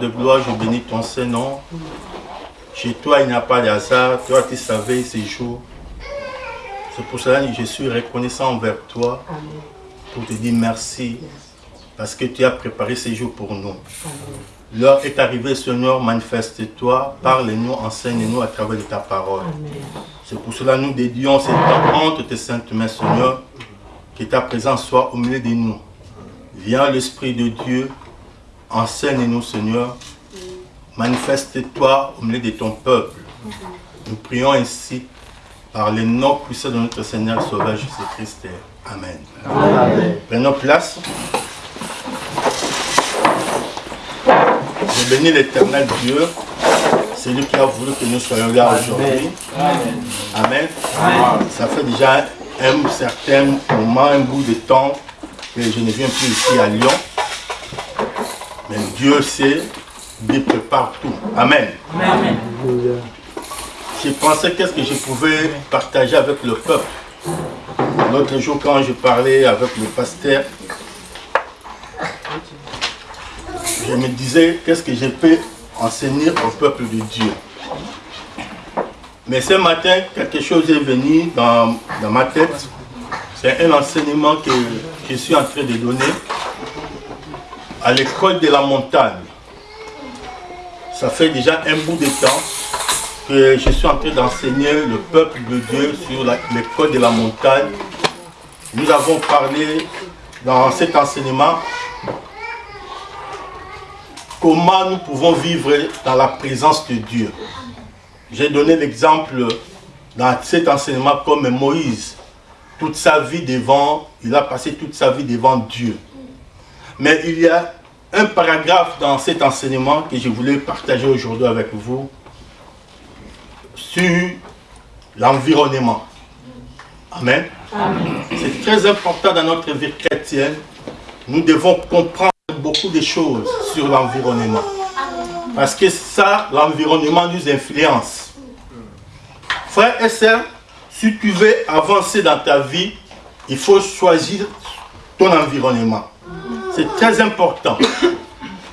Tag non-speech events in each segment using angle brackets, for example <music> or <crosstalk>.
de gloire, je bénis ton Saint-Nom. Chez toi, il n'y a pas de hasard. Toi, tu savais ces jours. C'est pour cela que je suis reconnaissant envers toi pour te dire merci parce que tu as préparé ces jours pour nous. L'heure est arrivée, Seigneur, manifeste-toi, parle-nous, enseigne-nous à travers de ta parole. C'est pour cela que nous dédions ce temps entre tes saintes mains, Seigneur, que ta présence soit au milieu de nous. Viens l'Esprit de Dieu, enseigne-nous, Seigneur. Manifeste-toi au milieu de ton peuple. Nous prions ainsi par le nom puissant de notre Seigneur Sauveur Jésus-Christ. Amen. Prenons place. Je bénis l'éternel Dieu. C'est lui qui a voulu que nous soyons là aujourd'hui. Amen. Ça fait déjà un certain moment, un bout de temps que je ne viens plus ici à Lyon. Mais Dieu sait, Dieu prépare tout. Amen. J'ai pensé qu'est-ce que je pouvais partager avec le peuple. L'autre jour, quand je parlais avec le pasteur, je me disais qu'est-ce que je peux enseigner au peuple de Dieu? Mais ce matin, quelque chose est venu dans, dans ma tête. C'est un enseignement que je suis en train de donner à l'école de la montagne. Ça fait déjà un bout de temps que je suis en train d'enseigner le peuple de Dieu sur l'école de la montagne. Nous avons parlé dans cet enseignement comment nous pouvons vivre dans la présence de Dieu. J'ai donné l'exemple dans cet enseignement comme Moïse. Toute sa vie devant, il a passé toute sa vie devant Dieu. Mais il y a un paragraphe dans cet enseignement que je voulais partager aujourd'hui avec vous sur l'environnement. Amen. C'est très important dans notre vie chrétienne. Nous devons comprendre beaucoup de choses sur l'environnement. Parce que ça, l'environnement nous influence. Frères et sœurs, si tu veux avancer dans ta vie, il faut choisir ton environnement. C'est très important.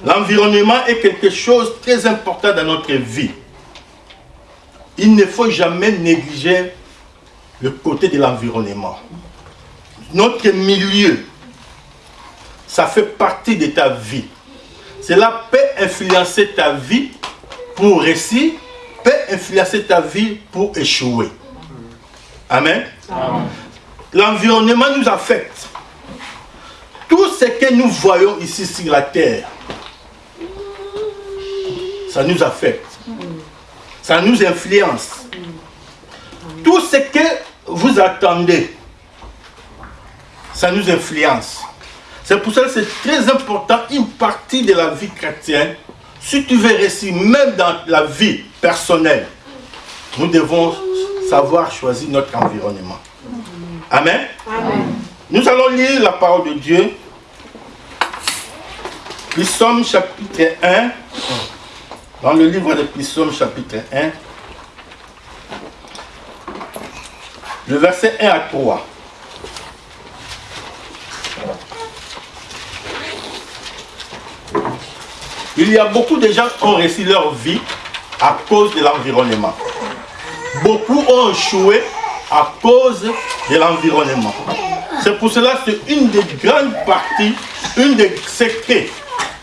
L'environnement est quelque chose de très important dans notre vie. Il ne faut jamais négliger le côté de l'environnement. Notre milieu, ça fait partie de ta vie. Cela peut influencer ta vie pour réussir, peut influencer ta vie pour échouer. Amen. L'environnement nous affecte. Tout ce que nous voyons ici sur la terre, ça nous affecte. Ça nous influence. Tout ce que vous attendez, ça nous influence. C'est pour ça que c'est très important, une partie de la vie chrétienne. Si tu veux réussir, même dans la vie personnelle, nous devons savoir choisir notre environnement. Amen? Nous allons lire la parole de Dieu. Psaume chapitre 1. Dans le livre de Psaume chapitre 1. Le verset 1 à 3. Il y a beaucoup de gens qui ont réussi leur vie à cause de l'environnement. Beaucoup ont échoué à cause de l'environnement. C'est pour cela que c'est une des grandes parties, une des secrets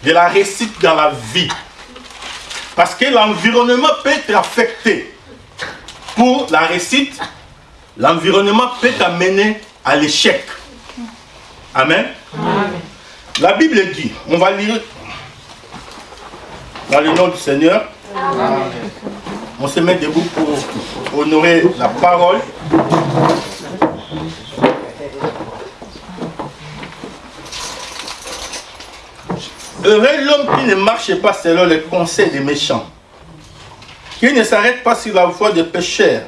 de la réussite dans la vie. Parce que l'environnement peut être affecté. Pour la réussite, l'environnement peut t'amener à l'échec. Amen. La Bible dit, on va lire Dans le nom du Seigneur. On se met debout pour honorer la parole. Heureux l'homme qui ne marche pas selon les conseils des méchants, qui ne s'arrête pas sur la voie des pécheurs,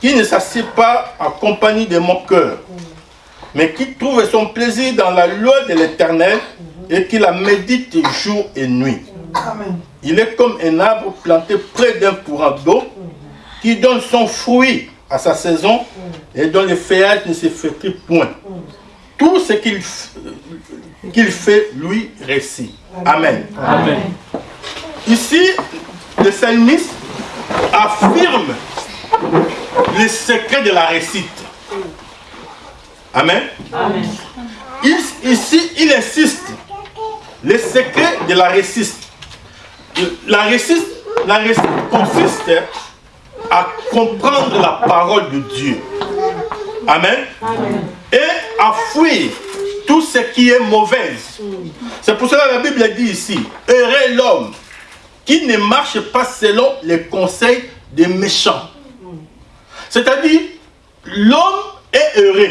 qui ne s'assied pas en compagnie des moqueurs, mais qui trouve son plaisir dans la loi de l'Éternel et qui la médite jour et nuit. Il est comme un arbre planté près d'un courant d'eau qui donne son fruit à sa saison et dont le feuillage ne se flétrit point. Tout ce qu'il qu'il fait lui récit. Amen. Amen. Ici, le psalmiste affirme le secret de la récite. Amen. Amen. Il- ici, il insiste. Le secret de la récite. La récite, la récite consiste à comprendre la parole de Dieu. Amen. Et à fuir tout ce qui est mauvais. C'est pour cela que la Bible dit ici, heureux l'homme qui ne marche pas selon les conseils des méchants. C'est-à-dire, l'homme est heureux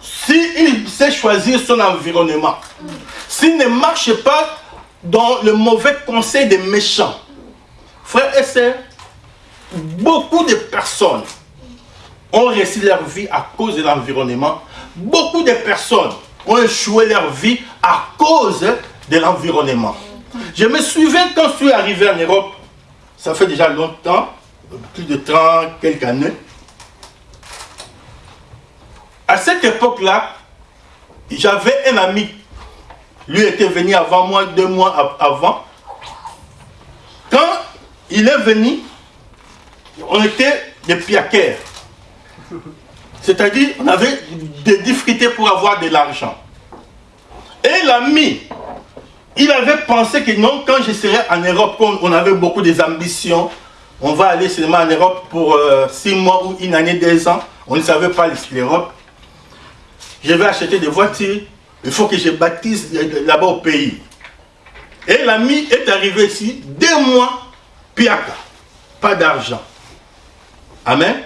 s'il sait choisir son environnement. S'il ne marche pas dans le mauvais conseil des méchants. Frères et sœurs, beaucoup de personnes ont réussi leur vie à cause de l'environnement. Beaucoup de personnes ont échoué leur vie à cause de l'environnement. Je me souviens quand je suis arrivé en Europe, ça fait déjà longtemps, plus de 30 quelques années. À cette époque-là, j'avais un ami. Lui était venu avant moi, deux mois av- avant. Quand il est venu, on était des piaqueurs. C'est-à-dire, on avait des difficultés pour avoir de l'argent. Et l'ami, il avait pensé que non, quand je serais en Europe, on avait beaucoup d'ambitions, on va aller seulement en Europe pour euh, six mois ou une année, deux ans. On ne savait pas l'Europe. Je vais acheter des voitures. Il faut que je baptise là-bas au pays. Et l'ami est arrivé ici, deux mois, piaka. Pas d'argent. Amen.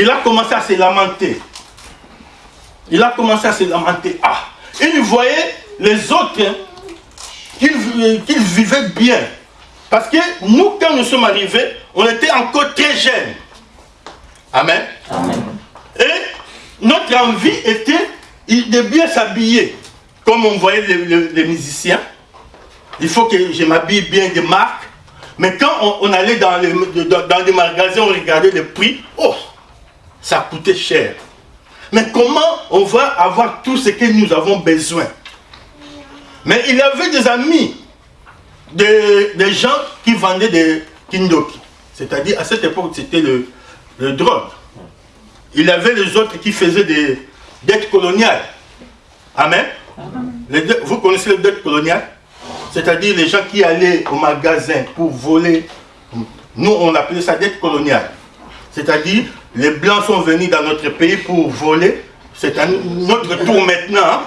Il a commencé à se lamenter. Il a commencé à se lamenter. Ah, il voyait les autres hein, qu'ils qu'ils vivaient bien. Parce que nous, quand nous sommes arrivés, on était encore très jeunes. Amen. Et notre envie était de bien s'habiller. Comme on voyait les, les- les musiciens. Il faut que je m'habille bien de marque. Mais quand on, on allait dans les, dans, dans les magasins, on regardait les prix. Oh, ça coûtait cher. Mais comment on va avoir tout ce que nous avons besoin? Mais il avait des amis, des, des gens qui vendaient des kindoki. C'est-à-dire, à cette époque, c'était le, le drogue. Il y avait les autres qui faisaient des dettes coloniales. Amen? Les vous connaissez les dettes coloniales? C'est-à-dire les gens qui allaient au magasin pour voler. Nous, on appelait ça dette coloniale. C'est-à-dire, les Blancs sont venus dans notre pays pour voler. C'est à notre tour maintenant hein,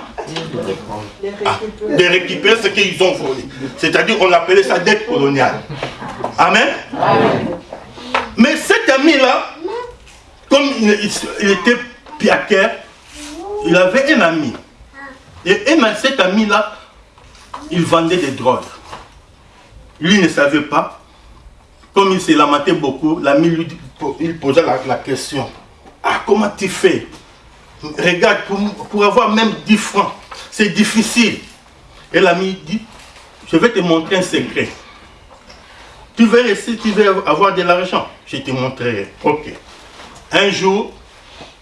ah, de récupérer ce qu'ils ont volé. C'est-à-dire, on appelait ça dette coloniale. Amen. Mais cet ami-là, comme il, était piaquer, il avait un ami. Et cet ami-là, il vendait des drogues. Lui ne savait pas. Comme il se lamentait beaucoup, l'ami lui dit- il posait la, question. Ah, comment tu fais? Regarde, pour, avoir même 10 francs, c'est difficile. Et l'ami dit, je vais te montrer un secret. Tu veux rester, tu veux avoir de l'argent. Je te montrerai. Ok. Un jour,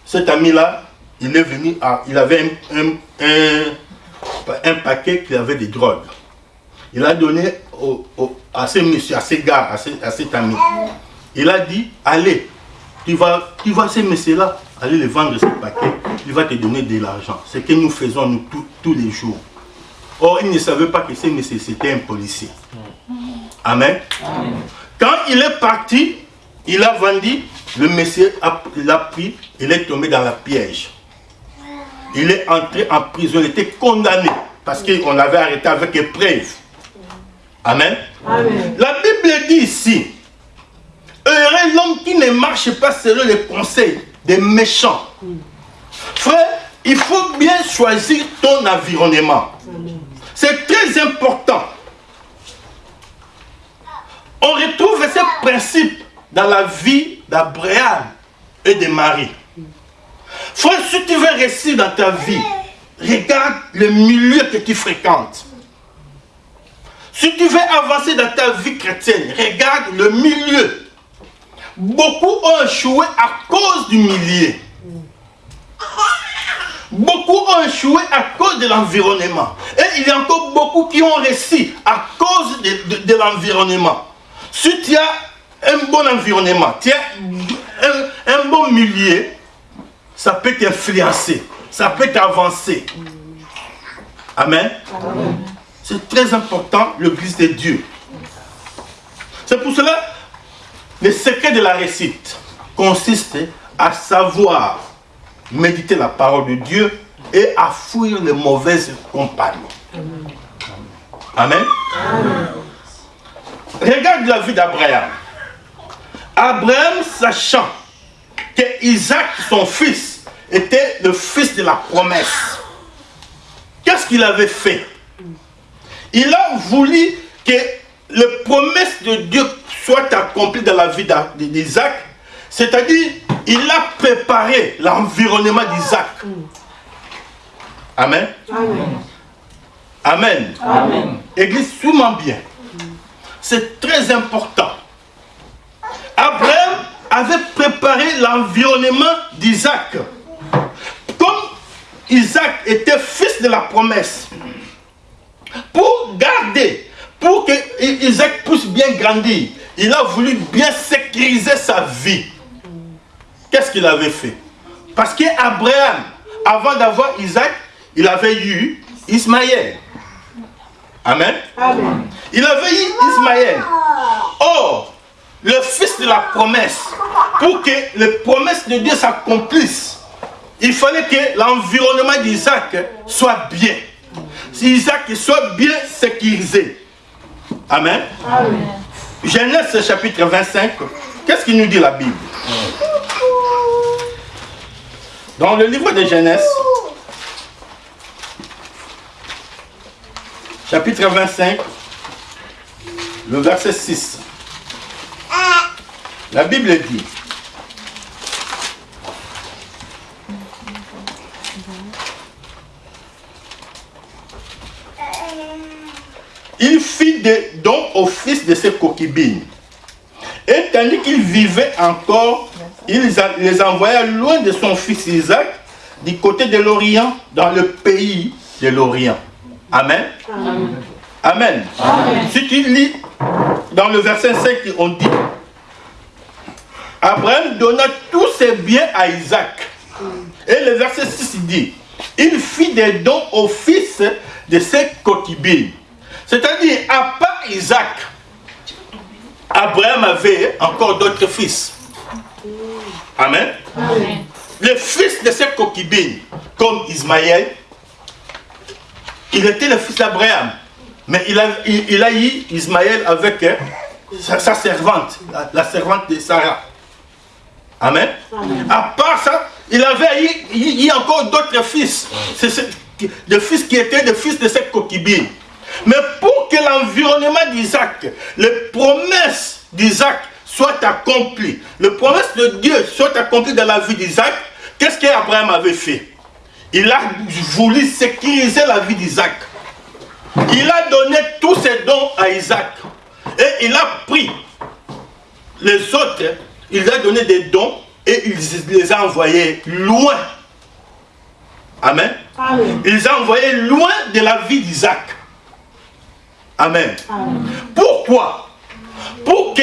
cet ami-là, il est venu, il avait un, paquet qui avait des drogues. Il a donné à ce monsieur, à ce gars, à, ce- à cet ami. Il a dit, allez, tu vas, tu vas ce monsieur-là, aller le vendre ce paquet, il va te donner de l'argent. C'est ce que nous faisons nous, tous- tous les jours. Or, il ne savait pas que ce monsieur, c'était un policier. Amen. Quand il est parti, il a vendu, le monsieur l'a pris, il est tombé dans la piège. Il est entré en prison, il était condamné parce qu'on l'avait arrêté avec épreuve. Amen. La Bible dit ici, heureux l'homme qui ne marche pas selon les conseils des méchants. Frère, il faut bien choisir ton environnement. C'est très important. On retrouve ce principe dans la vie d'Abraham et de Marie. Frère, si tu veux réussir dans ta vie, regarde le milieu que tu fréquentes. Si tu veux avancer dans ta vie chrétienne, regarde le milieu. Beaucoup ont échoué à cause du milieu. Beaucoup ont échoué à cause de l'environnement. Et il y a encore beaucoup qui ont réussi à cause de, l'environnement. Si tu as un bon environnement, tu as un, bon milieu, ça peut t'influencer, ça peut t'avancer. Amen. C'est très important, l'église de Dieu. C'est pour cela, le secret de la réussite consiste à savoir méditer la parole de Dieu et à fuir les mauvaises compagnies. Amen. Regarde la vie d'Abraham. Abraham, sachant que Isaac, son fils, était le fils de la promesse, qu'est-ce qu'il avait fait? Il a voulu que les promesses de Dieu soient accomplies dans la vie d'Isaac, c'est-à-dire il a préparé l'environnement d'Isaac. Amen. Amen. Amen. Église, suis-moi bien. C'est très important. Abraham avait préparé l'environnement d'Isaac. Comme Isaac était fils de la promesse, pour que Isaac puisse bien grandir, il a voulu bien sécuriser sa vie. Qu'est-ce qu'il avait fait? Parce qu'Abraham, avant d'avoir Isaac, il avait eu Ismaël. Amen. Il avait eu Ismaël. Or, le fils de la promesse, pour que les promesses de Dieu s'accomplissent, il fallait que l'environnement d'Isaac soit bien. Si Isaac soit bien sécurisé. Amen. Amen. Genèse chapitre 25, qu'est-ce qu'il nous dit la Bible? Dans le livre de Genèse, chapitre 25, le verset 6. La Bible dit, il fit des dons au fils de ses coquibines. Et tandis qu'il vivait encore, il les envoya loin de son fils Isaac, du côté de l'Orient, dans le pays de l'Orient. Amen. Amen. Si tu lis dans le verset 5, on dit Abraham donna tous ses biens à Isaac. Et le verset 6 dit Il fit des dons au fils de ses concubines. C'est-à-dire, à part Isaac, Abraham avait encore d'autres fils. Amen. Le fils de ses concubines, comme Ismaël, il était le fils d'Abraham. Mais il a, il, a eu Ismaël avec hein, sa, servante, la, servante de Sarah. Amen. À part ça, il avait eu, encore d'autres fils. Le fils qui était le fils de cette concubine. Mais pour que l'environnement d'Isaac, les promesses d'Isaac soient accomplies, les promesses de Dieu soient accomplies dans la vie d'Isaac, qu'est-ce qu'Abraham avait fait? Il a voulu sécuriser la vie d'Isaac. Il a donné tous ses dons à Isaac. Et il a pris les autres, il a donné des dons et il les a envoyés loin. Amen. Il les a envoyés loin de la vie d'Isaac. Amen. Pourquoi? Pour que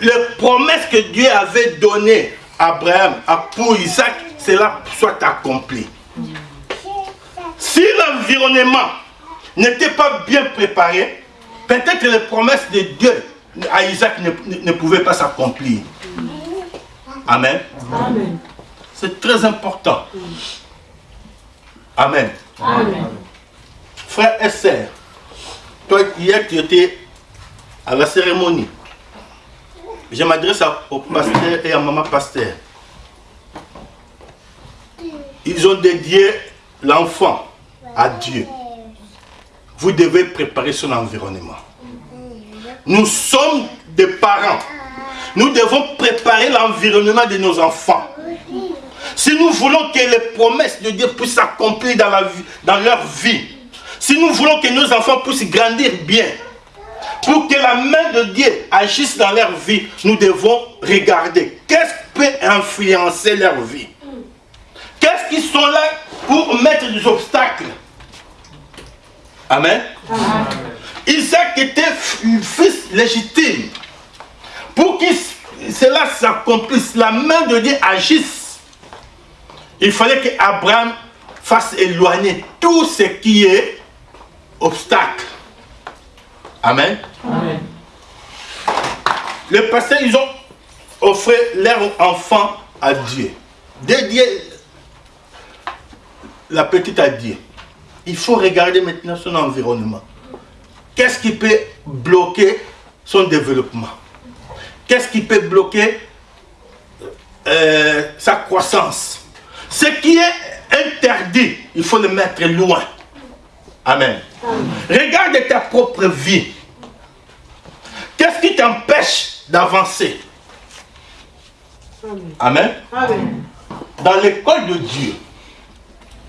les promesses que Dieu avait données à Abraham, pour Isaac, cela soit accompli. Si l'environnement n'était pas bien préparé, peut-être les promesses de Dieu à Isaac ne, pouvaient pas s'accomplir. Amen. C'est très important. Amen. Amen. Frères et sœurs, toi, hier, tu étais à la cérémonie. Je m'adresse au pasteur et à maman pasteur. Ils ont dédié l'enfant à Dieu. Vous devez préparer son environnement. Nous sommes des parents. Nous devons préparer l'environnement de nos enfants. Si nous voulons que les promesses de Dieu puissent s'accomplir dans, dans leur vie, si nous voulons que nos enfants puissent grandir bien, pour que la main de Dieu agisse dans leur vie, nous devons regarder qu'est-ce qui peut influencer leur vie. Qu'est-ce qui sont là pour mettre des obstacles? Amen. Isaac était fils légitime. Pour que cela s'accomplisse, la main de Dieu agisse. Il fallait qu'Abraham fasse éloigner tout ce qui est obstacle. Amen. Amen. Les pasteurs, ils ont offert leur enfant à Dieu. Dédié la petite à Dieu. Il faut regarder maintenant son environnement. Qu'est-ce qui peut bloquer son développement? Qu'est-ce qui peut bloquer euh, sa croissance? Ce qui est interdit, il faut le mettre loin. Amen. Regarde ta propre vie. Qu'est-ce qui t'empêche d'avancer? Amen. Amen. Dans l'école de Dieu,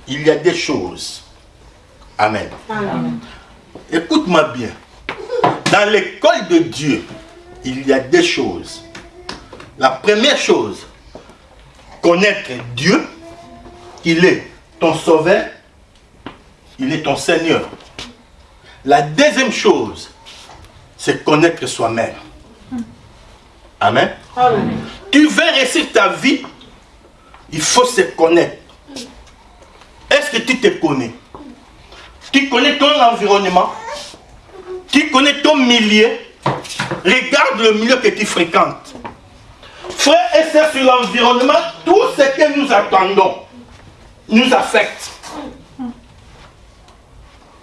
il y a des choses. Amen. Écoute-moi bien. Dans l'école de Dieu, il y a des choses. La première chose, connaître Dieu, il est ton sauveur, il est ton Seigneur. La deuxième chose, c'est connaître soi-même. Amen. Tu veux réussir ta vie, il faut se connaître. Est-ce que tu te connais? Tu connais ton environnement? Tu connais ton milieu? Regarde le milieu que tu fréquentes. Frère et sœurs sur l'environnement, tout ce que nous attendons nous affecte.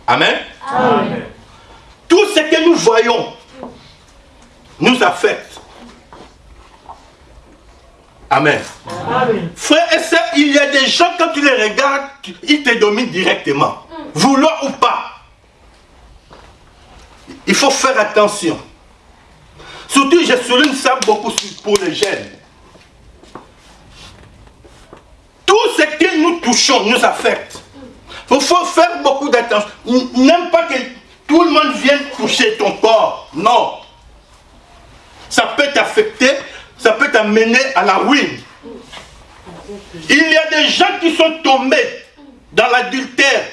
Amen? Amen. Tout ce que nous voyons nous affecte. Amen. Frère et sœurs, il y a des gens, quand tu les regardes, ils te dominent directement. Vouloir ou pas. Il faut faire attention. Surtout, je souligne ça beaucoup pour les jeunes. Tout ce que nous touchons nous affecte. Il faut faire beaucoup d'attention. N'aime pas que tout le monde vienne toucher ton corps. Non. Ça peut t'affecter ça peut t'amener à la ruine. Il y a des gens qui sont tombés dans l'adultère,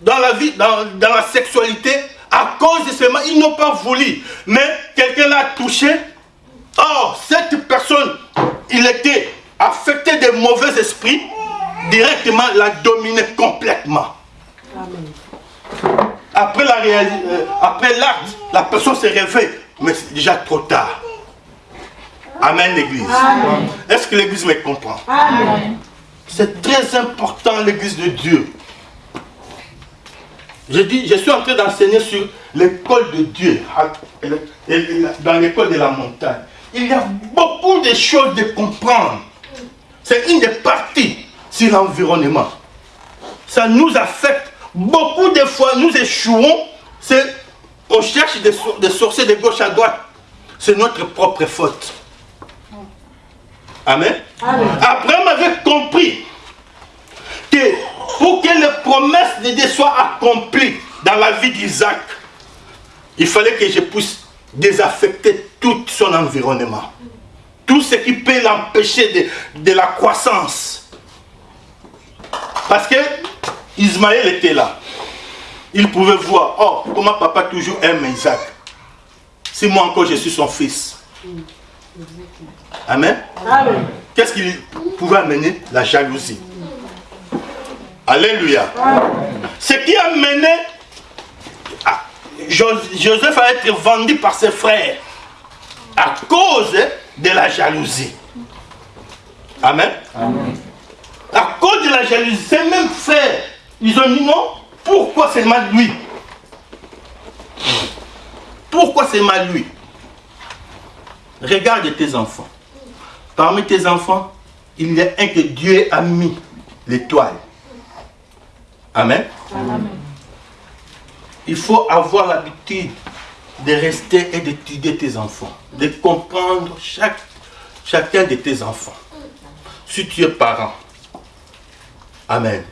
dans la vie, dans, la sexualité, à cause de ce mal. Ils n'ont pas voulu. Mais quelqu'un l'a touché. Or, cette personne, il était affecté de mauvais esprits, directement l'a dominé complètement. Après la euh, après l'acte, la personne s'est réveillée, mais c'est déjà trop tard. Amen l'église. Est-ce que l'église me comprend C'est très important l'église de Dieu. Je, dis, je suis en train d'enseigner sur l'école de Dieu, dans l'école de la montagne. Il y a beaucoup de choses de comprendre. C'est une des parties sur l'environnement. Ça nous affecte. Beaucoup de fois, nous échouons. On cherche des, des sorciers de gauche à droite. C'est notre propre faute. Amen. Abraham avait compris que pour que les promesses de Dieu soient accomplies dans la vie d'Isaac, il fallait que je puisse désaffecter tout son environnement. Tout ce qui peut l'empêcher de, de, la croissance. Parce que Ismaël était là. Il pouvait voir, oh, comment papa toujours aime Isaac. Si moi encore je suis son fils. Amen. Qu'est-ce qui pouvait amener? La jalousie. Alléluia. Ce qui a mené Joseph à être vendu par ses frères à cause de la jalousie. Amen. À cause de la jalousie, ces mêmes frères, ils ont dit non, pourquoi seulement lui? Pourquoi c'est mal lui? Regarde tes enfants. Parmi tes enfants, il y a un que Dieu a mis, l'étoile. Amen. Il faut avoir l'habitude de rester et d'étudier tes enfants, de comprendre chaque, chacun de tes enfants. Si tu es parent. Amen.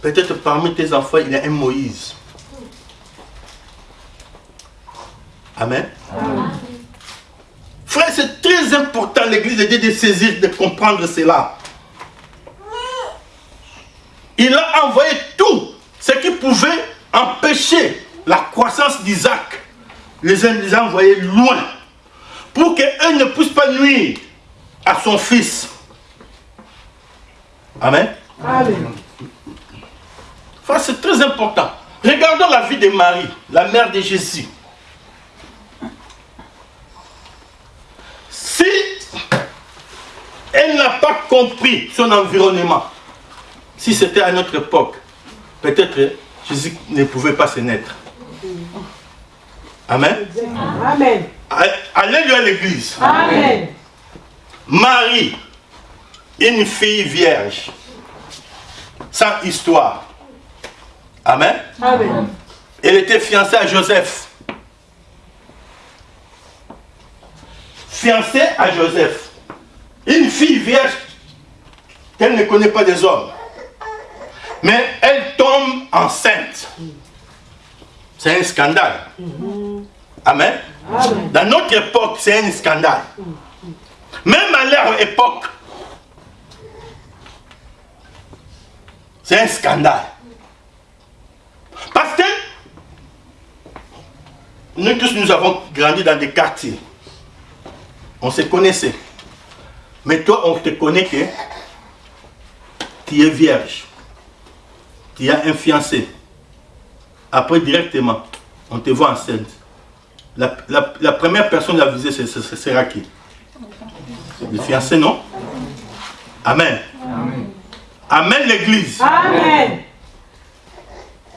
Peut-être parmi tes enfants, il y a un Moïse. Amen. Frère, c'est très important l'église de Dieu de saisir, de comprendre cela. Il a envoyé tout ce qui pouvait empêcher la croissance d'Isaac. Les, les a envoyés loin pour qu'eux ne puissent pas nuire à son fils. Amen. Amen. C'est très important. Regardons la vie de Marie, la mère de Jésus. Si elle n'a pas compris son environnement, si c'était à notre époque, peut-être Jésus ne pouvait pas se naître. Amen. Amen. Allez-lui à l'église. Amen. Marie, une fille vierge, sans histoire. Amen. Amen. Elle était fiancée à Joseph. Fiancée à Joseph. Une fille vierge qu'elle ne connaît pas des hommes. Mais elle tombe enceinte. C'est un scandale. Amen. Dans notre époque, c'est un scandale. Même à leur époque, c'est un scandale. Parce que nous tous, nous avons grandi dans des quartiers. On se connaissait. Mais toi, on te connaît que tu es vierge. Tu as un fiancé. Après, directement, on te voit enceinte. La, la, première personne à viser, ce sera qui? Le fiancé, non? Amen. Amen, l'église. Amen.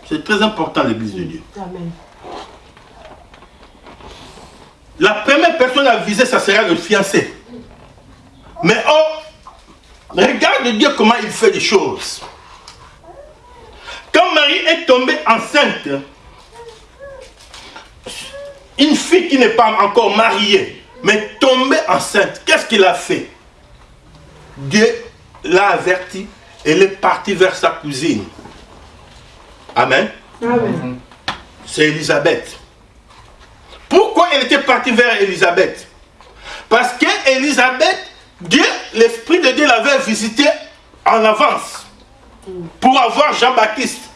C'est très important l'église de Dieu. Amen. La première personne à viser, ça sera le fiancé. Mais oh, regarde Dieu comment il fait des choses. Quand Marie est tombée enceinte, une fille qui n'est pas encore mariée, mais tombée enceinte, qu'est-ce qu'il a fait? Dieu l'a averti, elle est partie vers sa cousine. Amen. Amen. C'est Elisabeth. Pourquoi elle était partie vers Elisabeth Parce que Elisabeth, Dieu, l'Esprit de Dieu l'avait visité en avance pour avoir Jean-Baptiste.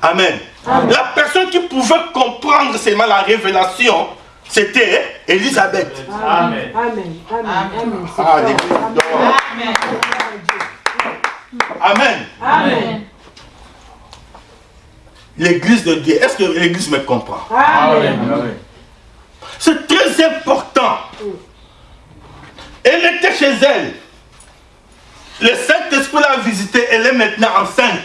Amen. La personne qui pouvait comprendre seulement la révélation, c'était Elisabeth. Amen. Amen. Amen. Amen. Amen. L'église de Dieu, est-ce que l'église me comprend? Amen. C'est très important. Elle était chez elle. Le Saint-Esprit l'a visité, elle est maintenant enceinte.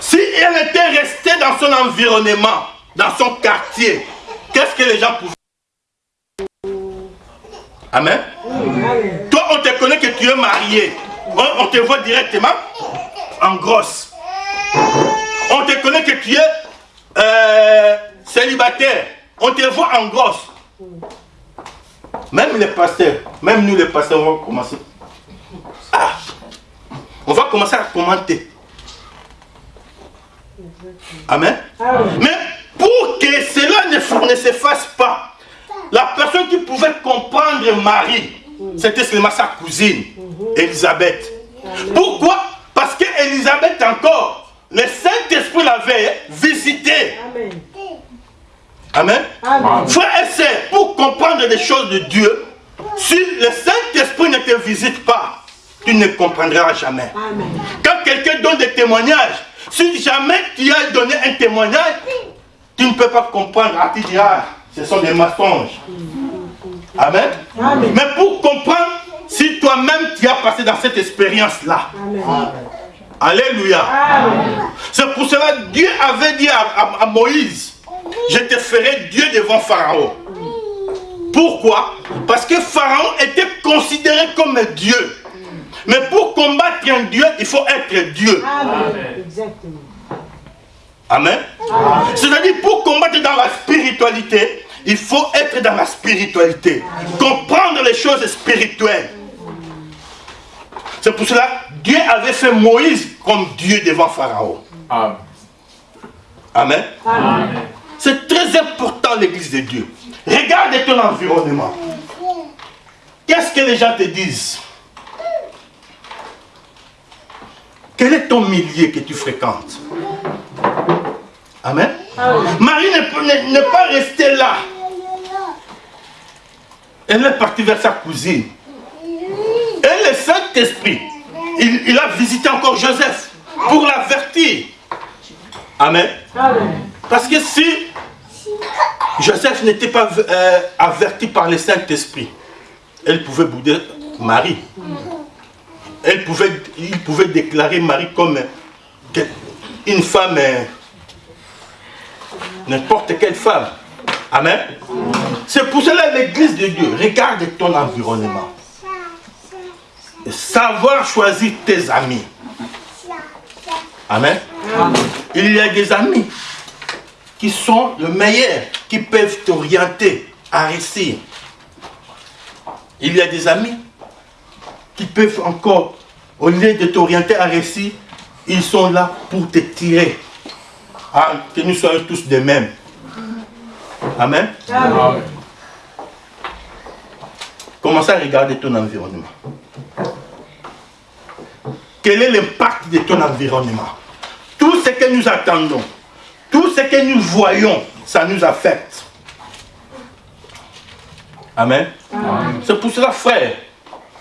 Si elle était restée dans son environnement, dans son quartier, qu'est-ce que les gens pouvaient Amen. Toi, on te connaît que tu es marié. On, te voit directement en grosse. On te connaît que tu es euh, célibataire. On te voit en grosse. Même les pasteurs, même nous les pasteurs, on va commencer. Ah, on va commencer à commenter. Amen. Mais pour que cela ne, ne, se fasse pas, la personne qui pouvait comprendre Marie, c'était seulement sa cousine, Elisabeth. Pourquoi? Parce qu'Elisabeth encore, le Saint-Esprit l'avait visité. Amen. Amen. Frère et pour comprendre les choses de Dieu, si le Saint-Esprit ne te visite pas, tu ne comprendras jamais. Quand quelqu'un donne des témoignages, si jamais tu as donné un témoignage, tu ne peux pas comprendre. Ah, tu diras, ce sont des mensonges. Amen. Mais pour comprendre, si toi-même tu as passé dans cette expérience-là. Alléluia. C'est pour cela que Dieu avait dit à, Moïse, je te ferai Dieu devant Pharaon. Pourquoi? Parce que Pharaon était considéré comme un Dieu. Mais pour combattre un Dieu, il faut être Dieu. Amen. Amen. C'est-à-dire, pour combattre dans la spiritualité, il faut être dans la spiritualité. Comprendre les choses spirituelles. C'est pour cela Dieu avait fait Moïse comme Dieu devant Pharaon. Amen. C'est très important l'église de Dieu. Regarde ton environnement. Qu'est-ce que les gens te disent? Quel est ton milieu que tu fréquentes? Amen. Marie n'est pas restée là. Elle est partie vers sa cousine. Et le Saint-Esprit, il, a visité encore Joseph pour l'avertir. Amen. Parce que si Joseph n'était pas euh, averti par le Saint-Esprit, elle pouvait bouder Marie. Elle pouvait, il pouvait déclarer Marie comme une femme, euh, n'importe quelle femme. Amen. C'est pour cela l'église de Dieu. Regarde ton environnement. Savoir choisir tes amis. Amen. Il y a des amis qui sont le meilleur, qui peuvent t'orienter à réussir. Il y a des amis qui peuvent encore, au lieu de t'orienter à réussir, ils sont là pour te tirer. Ah, que nous soyons tous de mêmes. Amen. Amen. Commencez à regarder ton environnement. Quel est l'impact de ton environnement? Tout ce que nous attendons, tout ce que nous voyons, ça nous affecte. Amen. C'est pour cela, frère,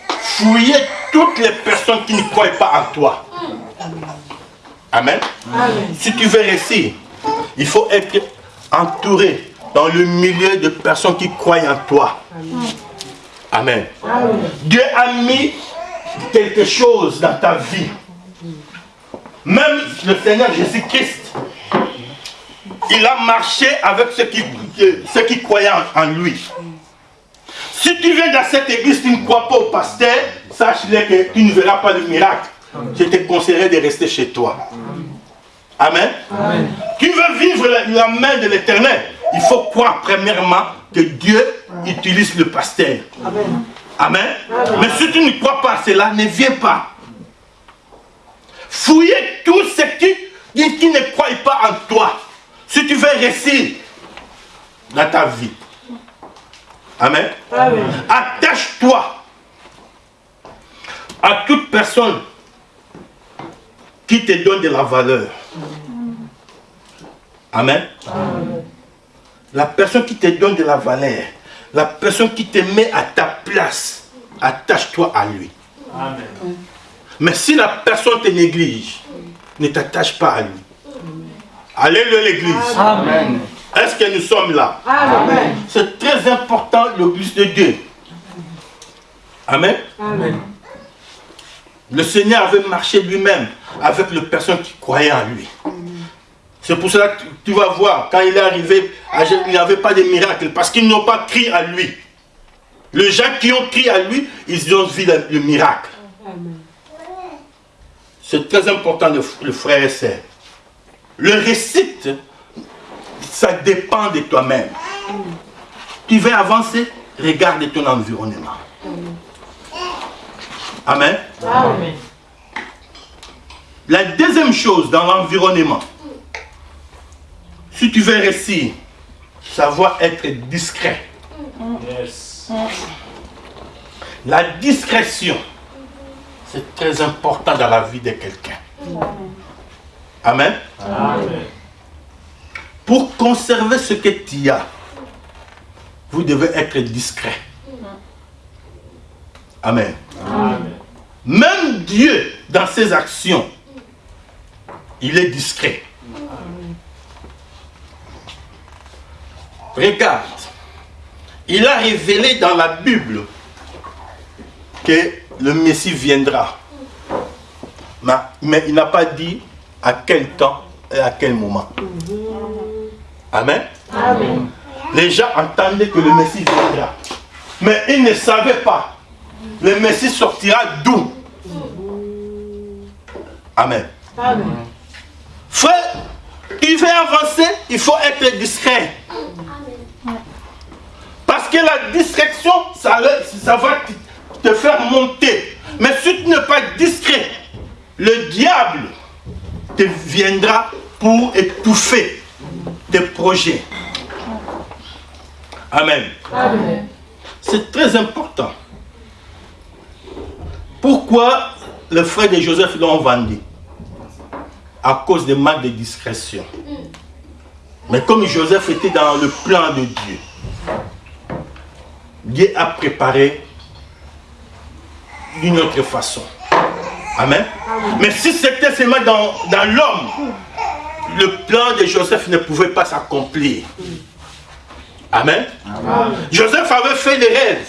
fouillez toutes les personnes qui ne croient pas en toi. Amen. Si tu veux réussir, il faut être entouré dans le milieu de personnes qui croient en toi. Amen. Dieu a mis quelque chose dans ta vie. Même le Seigneur Jésus-Christ, il a marché avec ceux qui, ceux qui croyaient en lui. Si tu viens dans cette église, tu ne crois pas au pasteur, sache-le que tu ne verras pas le miracle. Je te conseillerais de rester chez toi. Amen. Tu veux vivre la, main de l'éternel. Il faut croire premièrement que Dieu utilise le pasteur. Amen. Mais si tu ne crois pas à cela, ne viens pas. Fouillez tous ceux qui, qui ne croient pas en toi. Si tu veux réussir dans ta vie. Amen. Attache-toi à toute personne qui te donne de la valeur. Amen. La personne qui te donne de la valeur, la personne qui te met à ta place, attache-toi à lui. Amen. Mais si la personne te néglige, ne t'attache pas à lui. Alléluia l'église. Amen. Est-ce que nous sommes là? Amen. C'est très important l'église de Dieu. Amen. Amen. Le Seigneur avait marché lui-même avec les personnes qui croyaient en lui. C'est pour cela que tu vas voir, quand il est arrivé, il n'y avait pas de miracle, parce qu'ils n'ont pas crié à lui. Les gens qui ont crié à lui, ils ont vu le, miracle. C'est très important, le, frère et sœur. Le récite, ça dépend de toi-même. Tu veux avancer, regarde ton environnement. Amen. Amen. La deuxième chose dans l'environnement, si tu veux réussir, savoir être discret. La discrétion, c'est très important dans la vie de quelqu'un. Amen. Amen. Pour conserver ce que tu as, vous devez être discret. Amen. Même Dieu, dans ses actions, il est discret. Regarde, il a révélé dans la Bible que le Messie viendra. Mais il n'a pas dit à quel temps et à quel moment. Amen. Les gens entendaient que le Messie viendra. Mais ils ne savaient pas. Le Messie sortira d'où? Amen. Frère, il veut avancer, il faut être discret. Que la distraction, ça, ça va te faire monter. Mais si tu n'es pas discret, le diable te viendra pour étouffer tes projets. Amen. C'est très important. Pourquoi le frère de Joseph l'ont vendu? À cause des manque de discrétion. Mais comme Joseph était dans le plan de Dieu, Dieu a préparé d'une autre façon. Amen. Mais si c'était seulement dans, dans l'homme, le plan de Joseph ne pouvait pas s'accomplir. Amen. Joseph avait fait des rêves.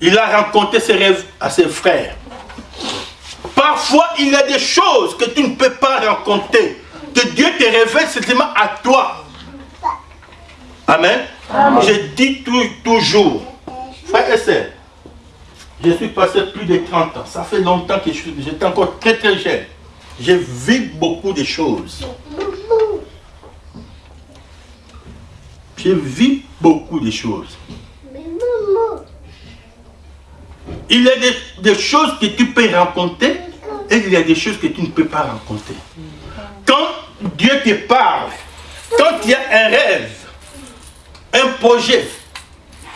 Il a raconté ses rêves à ses frères. Parfois, il y a des choses que tu ne peux pas raconter, que Dieu te révèle seulement à toi. Amen. Je dis toujours, frère et sœur, je suis passé plus de 30 ans. Ça fait longtemps que j'étais encore très très jeune. J'ai vu beaucoup de choses. J'ai vu beaucoup de choses. Il y a des, choses que tu peux raconter et il y a des choses que tu ne peux pas raconter. Quand Dieu te parle, quand il y a un rêve, un projet,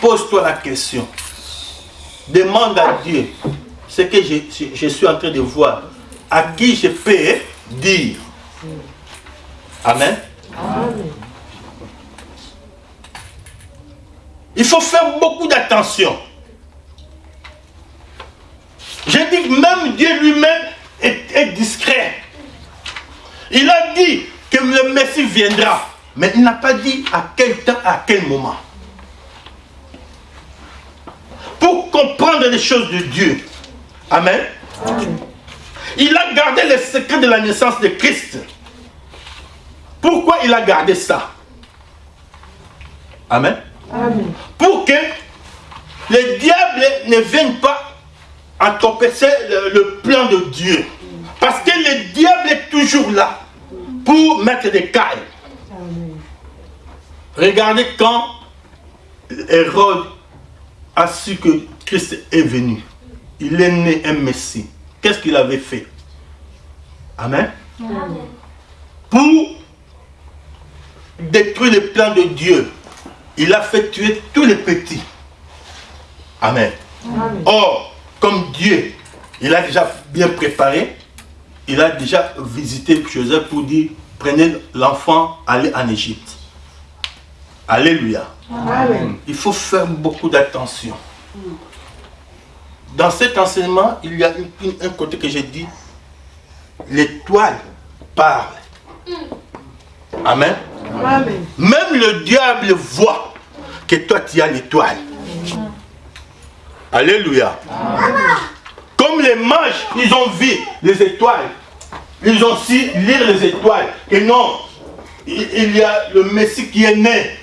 pose-toi la question. Demande à Dieu ce que je, suis en train de voir. À qui je peux dire? Amen. Il faut faire beaucoup d'attention. Je dis que même Dieu lui-même est, discret. Il a dit que le Messie viendra. Mais il n'a pas dit à quel temps, à quel moment. Pour comprendre les choses de Dieu. Amen. Il a gardé le secret de la naissance de Christ. Pourquoi il a gardé ça? Amen. Pour que le diable ne vienne pas entorpesser le, le plan de Dieu. Parce que le diable est toujours là pour mettre des cailles. Regardez quand Hérode a su que Christ est venu. Il est né un Messie. Qu'est-ce qu'il avait fait? Amen. Pour détruire le plan de Dieu, il a fait tuer tous les petits. Amen. Or, comme Dieu, il a déjà bien préparé, il a déjà visité Joseph pour dire, prenez l'enfant, allez en Égypte. Alléluia. Il faut faire beaucoup d'attention. Dans cet enseignement, il y a un côté que j'ai dit, l'étoile parle. Amen. Même le diable voit que toi tu as l'étoile. Alléluia. Comme les mages, ils ont vu les étoiles. Ils ont su lire les étoiles. Et non, il y a le Messie qui est né.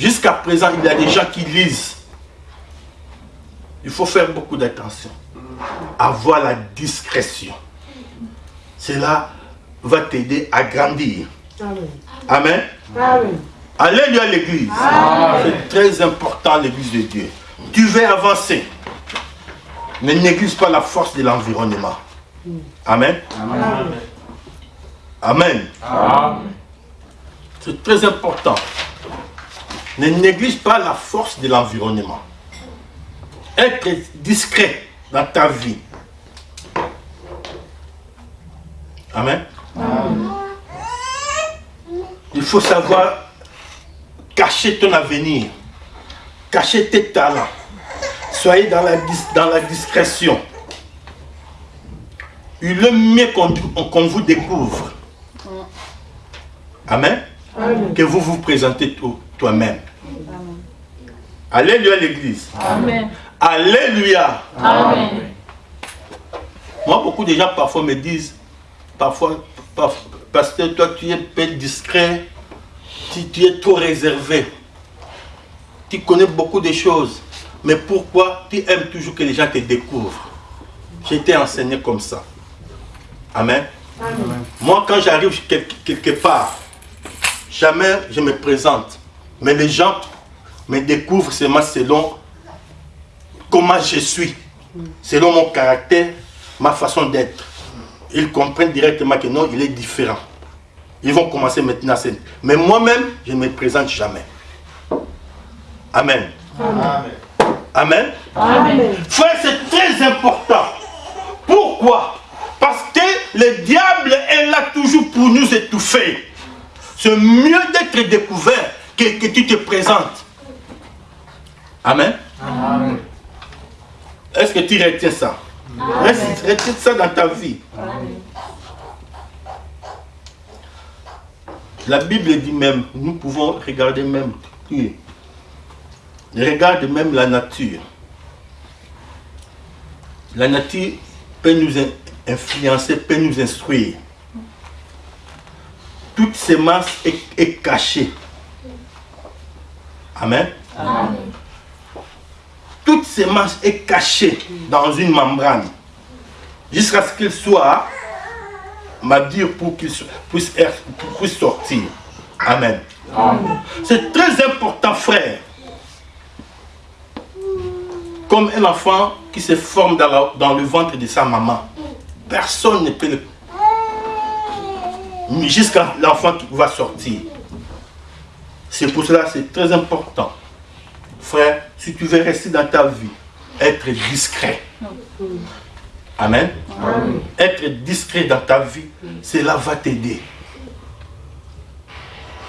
Jusqu'à présent, il y a des gens qui lisent. Il faut faire beaucoup d'attention. Avoir la discrétion. Cela va t'aider à grandir. Amen. Alléluia l'église. C'est très important l'église de Dieu. Tu veux avancer. Ne néglige pas la force de l'environnement. Amen. Amen. C'est très important. Ne néglige pas la force de l'environnement. Être discret dans ta vie. Amen. Il faut savoir cacher ton avenir, cacher tes talents. Soyez dans la, dans la discrétion. Il est mieux qu'on vous découvre. Amen. Que vous vous présentez toi-même. Alléluia l'église. Amen. Alléluia. Amen. Moi, beaucoup de gens parfois me disent, parfois, parce que toi tu es peu discret, tu, es trop réservé. Tu connais beaucoup de choses. Mais pourquoi tu aimes toujours que les gens te découvrent? J'ai été enseigné comme ça. Amen. Moi, quand j'arrive quelque part, jamais je me présente. Mais les gens me découvrent seulement selon comment je suis, selon mon caractère, ma façon d'être. Ils comprennent directement que non, il est différent. Ils vont commencer maintenant à Mais moi-même, je ne me présente jamais. Amen. Amen. Amen. Frère, c'est très important. Pourquoi? Parce que le diable est là toujours pour nous étouffer. C'est mieux d'être découvert que, que, tu te présentes. Amen. Amen. Est-ce que tu retiens ça? Tu retiens ça dans ta vie La Bible dit même, nous pouvons regarder même, regarde même la nature. La nature peut nous influencer, peut nous instruire. Toute semence est, est cachée. Amen. Amen. Toute semence est cachée dans une membrane jusqu'à ce qu'il soit mature pour qu'il puisse, puisse, sortir. Amen. C'est très important, frère. Comme un enfant qui se forme dans, dans le ventre de sa maman. Personne ne peut le... Jusqu'à l'enfant qui va sortir. C'est pour cela que c'est très important. Frère, si tu veux rester dans ta vie, être discret. Amen. Être discret dans ta vie, cela va t'aider.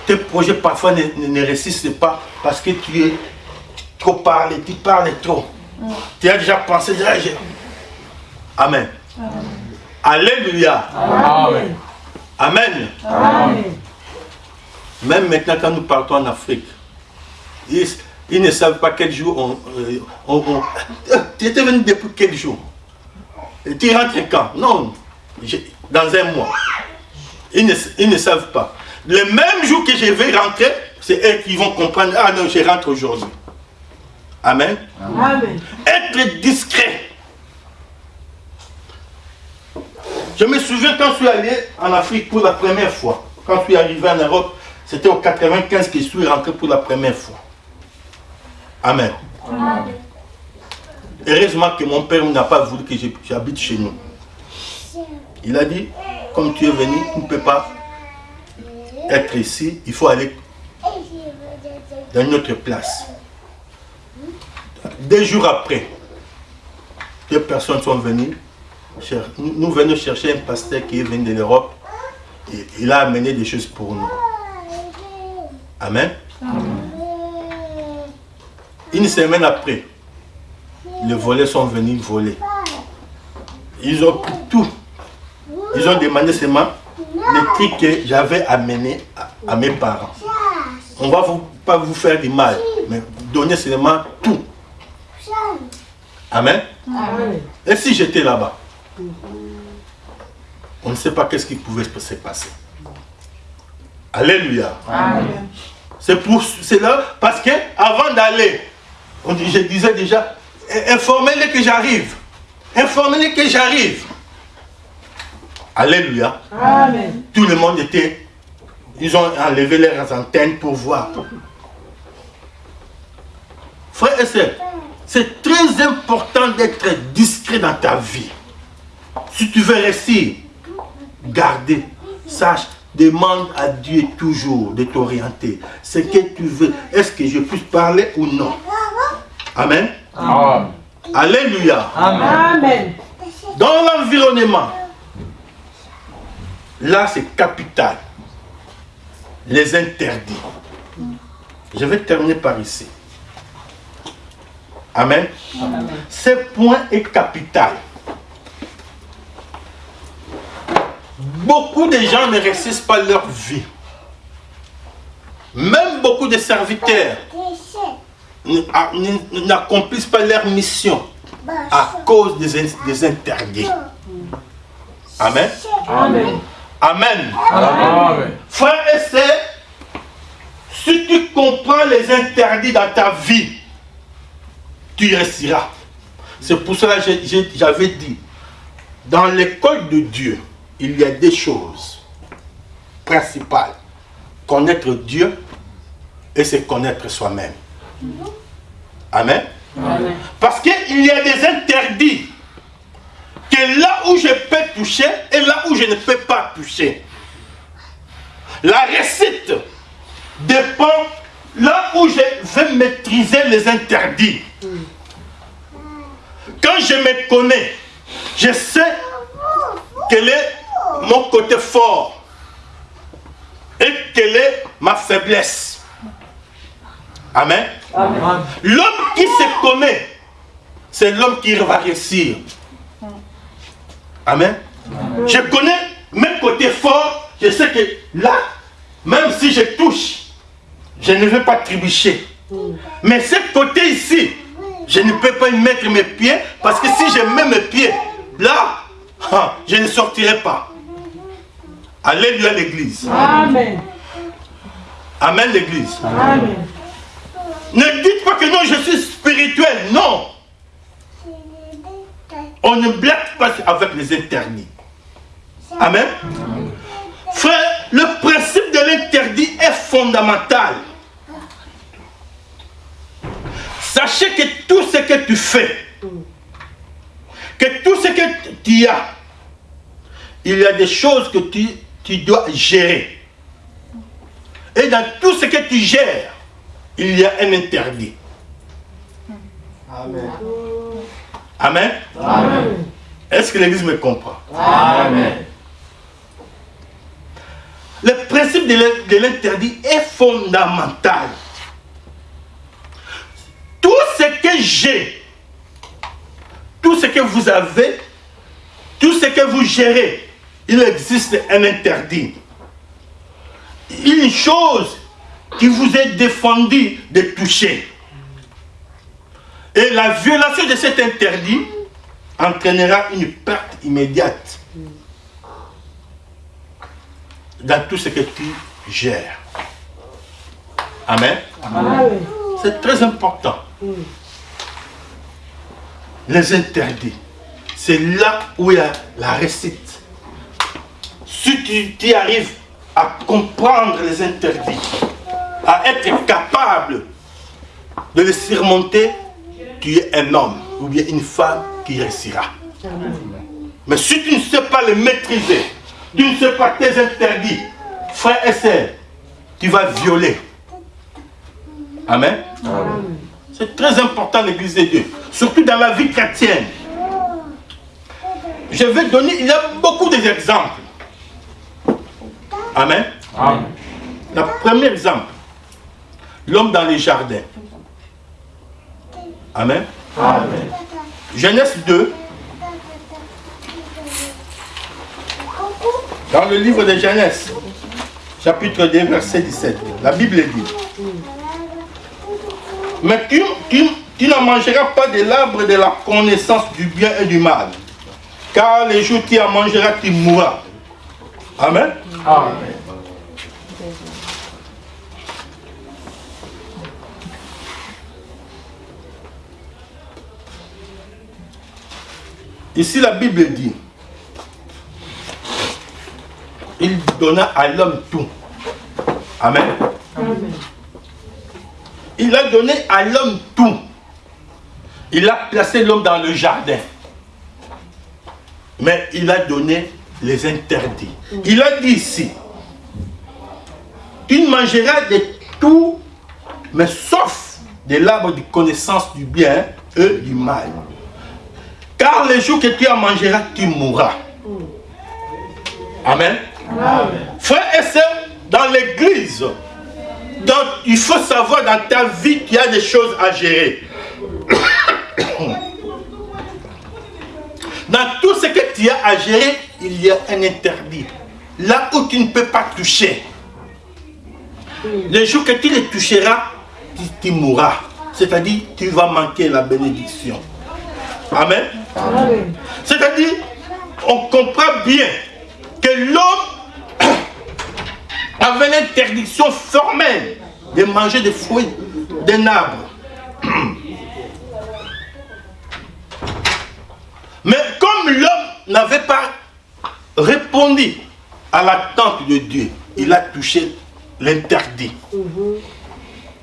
Tes projets parfois ne, ne, réussissent pas parce que tu es trop parlé, tu parles trop. Tu as déjà pensé, Amen. Alléluia. Amen. Amen. Même maintenant quand nous partons en Afrique, ils, ne savent pas quel jour on... on tu étais venu depuis quel jour? Tu rentres quand? Non, dans un mois. Ils ne, savent pas. Le même jour que je vais rentrer, c'est eux qui vont comprendre, ah non, je rentre aujourd'hui. Amen. Amen. Être discret. Je me souviens quand je suis allé en Afrique pour la première fois. Quand je suis arrivé en Europe, c'était au 95 que je suis rentré pour la première fois. Amen. Amen. Heureusement que mon père n'a pas voulu que j'habite chez nous. Il a dit, comme tu es venu, tu ne peux pas être ici, il faut aller dans une autre place. Deux jours après, deux personnes sont venues. Nous venons chercher un pasteur qui est venu de l'Europe. Et il a amené des choses pour nous. Amen. Une semaine après, les volets sont venus voler. Ils ont pris tout. Ils ont demandé seulement les trucs que j'avais amenés à, mes parents. On ne va pas vous faire du mal, mais donner seulement tout. Amen? Et si j'étais là-bas On ne sait pas qu'est-ce qui pouvait se passer. Alléluia. C'est pour cela, parce que avant d'aller, je disais déjà, informez-les que j'arrive. Informez-les que j'arrive. Alléluia. Amen. Tout le monde était... Ils ont enlevé leurs antennes pour voir. Frère et sœurs, c'est très important d'être discret dans ta vie. Si tu veux rester, garder, sache, demande à Dieu toujours de t'orienter. Ce que tu veux, est-ce que je puisse parler ou non? Amen. Alléluia. Amen. Dans l'environnement, là c'est capital. Les interdits. Je vais terminer par ici. Amen. Ce point est capital. Beaucoup de gens ne réussissent pas leur vie. Même beaucoup de serviteurs n'accomplissent pas leur mission à cause des, interdits. Amen. Amen. Amen. Frères et sœurs, Si tu comprends les interdits dans ta vie, tu réussiras. C'est pour cela que j'avais dit, dans l'école de Dieu, il y a des choses principales. Connaître Dieu et se connaître soi-même. Amen. Parce qu'il y a des interdits que là où je peux toucher et là où je ne peux pas toucher. La récite dépend là où je vais maîtriser les interdits. Quand je me connais, je sais quel est mon côté fort et quelle est ma faiblesse. Amen. L'homme qui se connaît, c'est l'homme qui va réussir. Amen. Je connais mes côtés forts. Je sais que là, même si je touche, je ne vais pas trébucher. Mais ce côté ici, je ne peux pas y mettre mes pieds parce que si je mets mes pieds là, ah, je ne sortirai pas. Alléluia l'église. Amen. Amen l'église. Amen. Ne dites pas que non, je suis spirituel. Non. On ne blague pas avec les interdits. Amen. Frère, le principe de l'interdit est fondamental. Sachez que tout ce que tu fais, que tout ce que tu as, il y a des choses que tu, tu dois gérer. Et dans tout ce que tu gères, il y a un interdit. Amen. Amen? Amen. Est-ce que l'Église me comprend? Amen. Le principe de l'interdit est fondamental. Tout ce que j'ai, tout ce que vous avez, tout ce que vous gérez, il existe un interdit. Une chose qui vous est défendue de toucher. Et la violation de cet interdit entraînera une perte immédiate dans tout ce que tu gères. Amen. C'est très important. Les interdits. C'est là où il y a la récite. Si tu, tu arrives à comprendre les interdits, à être capable de les surmonter, tu es un homme ou bien une femme qui réussira. Mais si tu ne sais pas les maîtriser, tu ne sais pas tes interdits, frère et sœur, tu vas violer. Amen. C'est très important l'église de Dieu, surtout dans la vie chrétienne. Je vais donner, il y a beaucoup d'exemples. Amen. Amen. Le premier exemple, l'homme dans les jardins. Amen. Amen. Genèse 2. Dans le livre de Genèse, chapitre 2, verset 17, la Bible dit Mais tu, tu, tu ne mangeras pas de l'arbre de la connaissance du bien et du mal, car les jours tu en mangeras, tu mourras. Amen. Amen. Ici, la Bible dit, il donna à l'homme tout. Amen. Il a donné à l'homme tout. Il a placé l'homme dans le jardin. Mais il a donné les interdits. Il a dit ici, il mangera de tout, mais sauf de l'arbre de connaissance du bien et du mal. Car le jour que tu en mangeras, tu mourras. Amen. Frère et sœurs, dans l'église, il faut savoir dans ta vie qu'il y a des choses à gérer. <coughs> Dans tout ce que tu as à gérer, il y a un interdit. Là où tu ne peux pas toucher. Le jour que tu les toucheras, tu mourras. C'est-à-dire, tu vas manquer la bénédiction. Amen. C'est-à-dire, on comprend bien que l'homme avait l'interdiction formelle de manger des fruits d'un arbre. Mais comme l'homme n'avait pas répondu à l'attente de Dieu, il a touché l'interdit.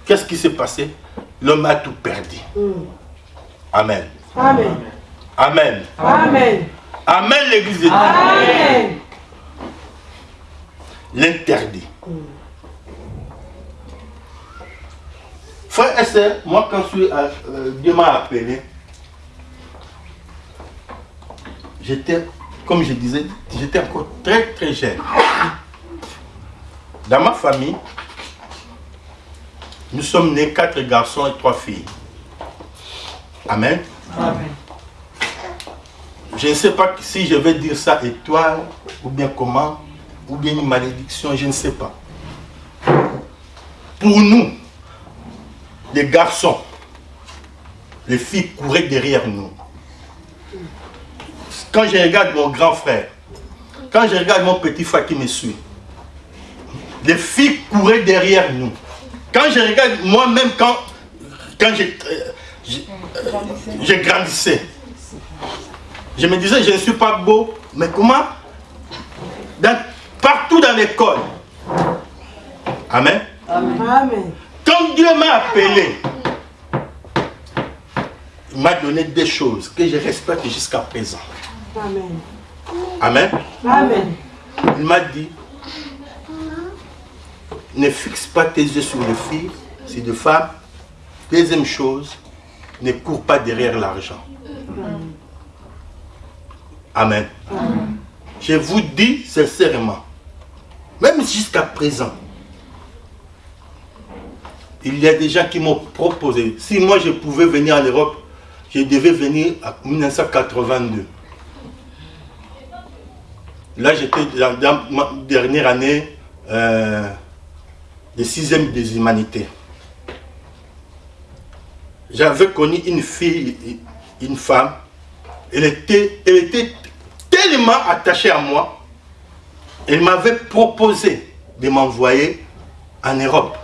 Qu'est-ce qui s'est passé? L'homme a tout perdu. Amen. Amen. Amen. Amen. Amen, l'église de Dieu. Amen. L'interdit. Frère et moi quand je suis, à- euh, Dieu m'a appelé, j'étais, comme je disais, j'étais encore très très jeune. Dans ma famille, nous sommes nés quatre garçons et trois filles. Amen. Je ne sais pas si je vais dire ça étoile, ou bien comment, ou bien une malédiction, je ne sais pas. Pour nous, les garçons, les filles couraient derrière nous. Quand je regarde mon grand frère, quand je regarde mon petit frère qui me suit, les filles couraient derrière nous. Quand je regarde moi-même, quand, quand je, euh, euh, je grandissais, je me disais, je ne suis pas beau, mais comment? Dans- Partout dans l'école. Amen. Amen. Quand Dieu m'a appelé, il m'a donné des choses que je respecte jusqu'à présent. Amen. Amen. Amen. Il m'a dit, ne fixe pas tes yeux sur les filles, sur les femmes. Deuxième chose, ne cours pas derrière l'argent. Amen. Je vous dis sincèrement, même jusqu'à présent, il y a des gens qui m'ont proposé, si moi je pouvais venir en Europe, je devais venir en 1982. Là, j'étais dans, dans ma dernière année euh, de sixième des humanités. J'avais connu une fille, une femme. Elle était, elle était tellement attachée à moi. Elle m'avait proposé de m'envoyer en Europe.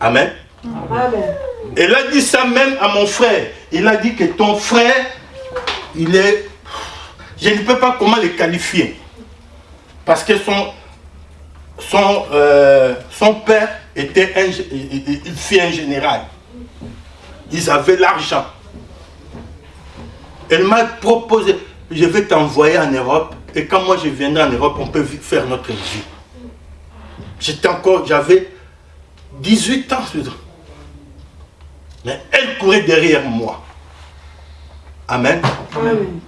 Amen. Amen. Elle a dit ça même à mon frère. Il a dit que ton frère, il est... Je ne peux pas comment le qualifier. Parce que son, son, euh, son père était un, il fit un général. Ils avaient l'argent. Elle m'a proposé, je vais t'envoyer en Europe. Et quand moi je viendrai en Europe, on peut faire notre vie. J'étais encore, j'avais 18 ans. mais elle courait derrière moi. Amen. Amen.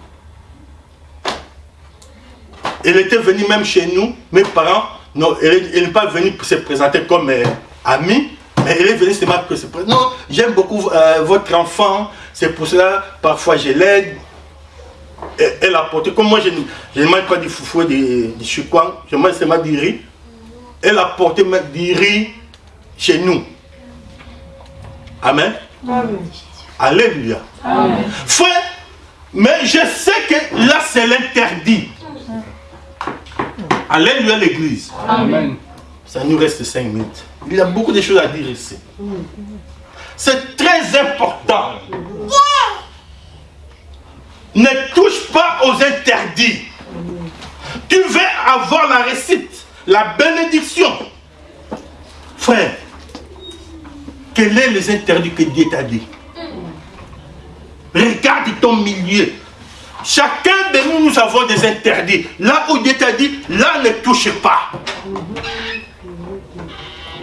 Elle était venue même chez nous. Mes parents, non, elle n'est pas venue se présenter comme euh, amie, mais elle est venue se présenter. Non, j'aime beaucoup euh, votre enfant, c'est pour cela, parfois je l'aide. Elle, a porté, comme moi je, ne- je ne mange pas du foufou et du, du chouquan, je mange seulement du riz. Elle a porté du riz chez nous. Amen. Amen. Alléluia. Frère, mais je sais que là c'est l'interdit. Alléluia l'église. Amen. Ça nous reste cinq minutes. Il y a beaucoup de choses à dire ici. C'est très important. Ne touche pas aux interdits. Tu veux avoir la récite, la bénédiction. Frère, quels sont les interdits que Dieu t'a dit? Regarde ton milieu. Chacun de nous, nous avons des interdits. Là où Dieu t'a dit, là ne touche pas.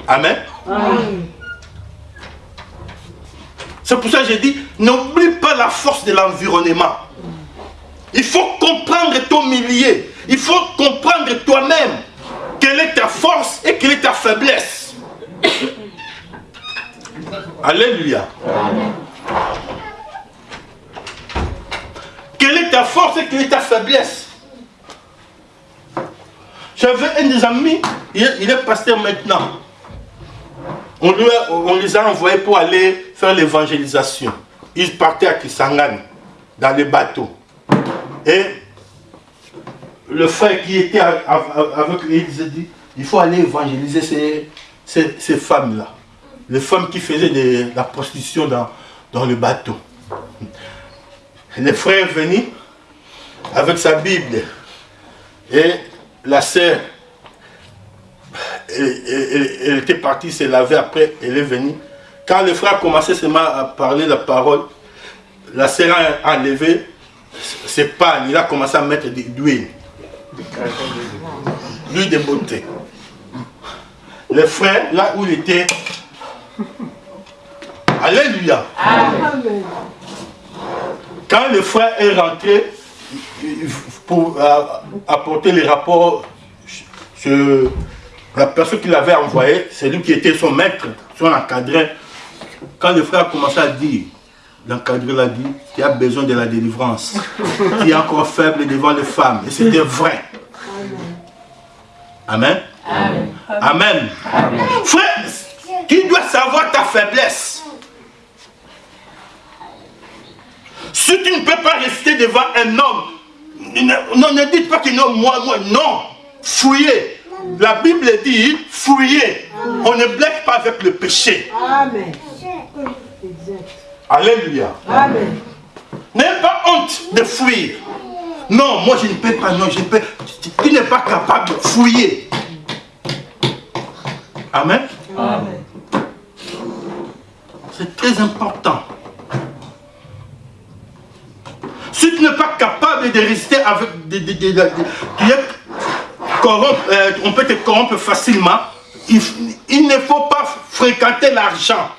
Amen. Amen. C'est pour ça que j'ai dit, n'oublie pas la force de l'environnement. Il faut comprendre ton milieu. Il faut comprendre toi-même quelle est ta force et quelle est ta faiblesse. <coughs> Alléluia. Quelle est ta force et quelle est ta faiblesse? J'avais un des amis, il est, pasteur maintenant. On, on les a envoyés pour aller faire l'évangélisation. Ils partaient à Kisangani, dans les bateaux. Et le frère qui était avec lui, il dit, il faut aller évangéliser ces, ces, femmes-là. Les femmes qui faisaient de la prostitution dans, dans le bateau. Le frère est venu avec sa Bible et la sœur, elle était partie se laver après, elle est venue. Quand le frère commençait seulement à parler la parole, la sœur a enlevé ses pannes, il a commencé à mettre de l'huile. L'huile de beauté. Le frère, là où il était, Alléluia. Quand le frère est rentré pour euh, apporter les rapports sur la personne qui l'avait envoyé, c'est lui qui était son maître, son encadré. Quand le frère a commencé à dire, l'encadré l'a dit, tu as besoin de la délivrance. tu es encore faible devant les femmes. Et c'était vrai. Amen. Amen. Frère, tu dois savoir ta faiblesse. Si tu ne peux pas rester devant un homme, non, ne dites pas que non, moi, moi, non. Fouillez. La Bible dit, fouillez. On ne blague pas avec le péché. Amen. Exact. Alléluia. Amen. N'aie pas honte de fuir. Non, moi je ne peux pas, non, je peux. Tu, tu n'es pas capable de fouiller. Amen. Amen. C'est très important. Si tu n'es pas capable de rester avec des- tu es corrompu, euh, on peut te corrompre facilement. Il, il ne faut pas fréquenter l'argent.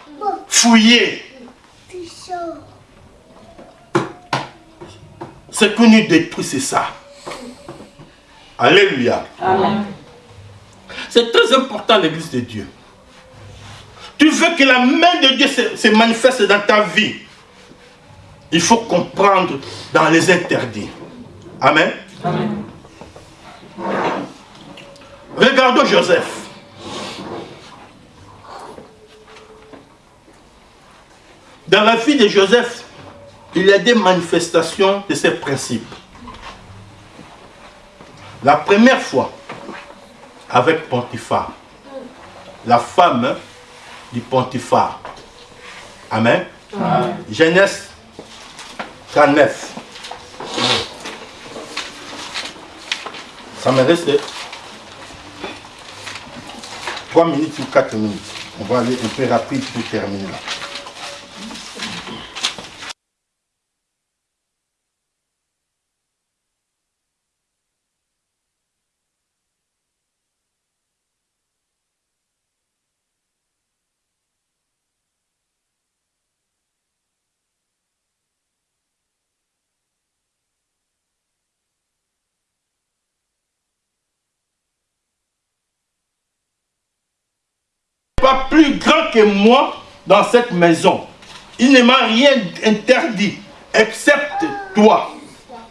Fouiller. Ce que nous détruit, c'est ça. Alléluia. C'est très important l'église de Dieu. Tu veux que la main de Dieu se, se manifeste dans ta vie. Il faut comprendre dans les interdits. Amen. Regardons Joseph. Dans la vie de Joseph, il y a des manifestations de ces principes. La première fois, avec Pontiphar, la femme du Pontiphar. Amen. Genèse 39. Ça me reste 3 minutes ou 4 minutes. On va aller un peu rapide pour terminer là. pas plus grand que moi dans cette maison. Il ne m'a rien interdit, excepte toi.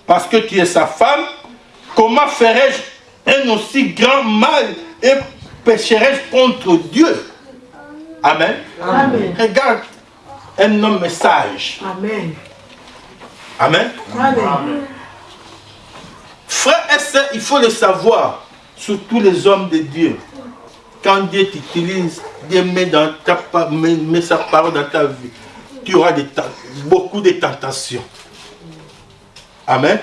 Parce que tu es sa femme, comment ferais-je un aussi grand mal et pécherais-je contre Dieu? Amen. Amen. Regarde un homme sage. Amen. Amen. Et sœurs, il faut le savoir, surtout les hommes de Dieu. Quand Dieu t'utilise, Dieu met, dans ta, met, met sa parole dans ta vie, tu auras des beaucoup de tentations. Amen?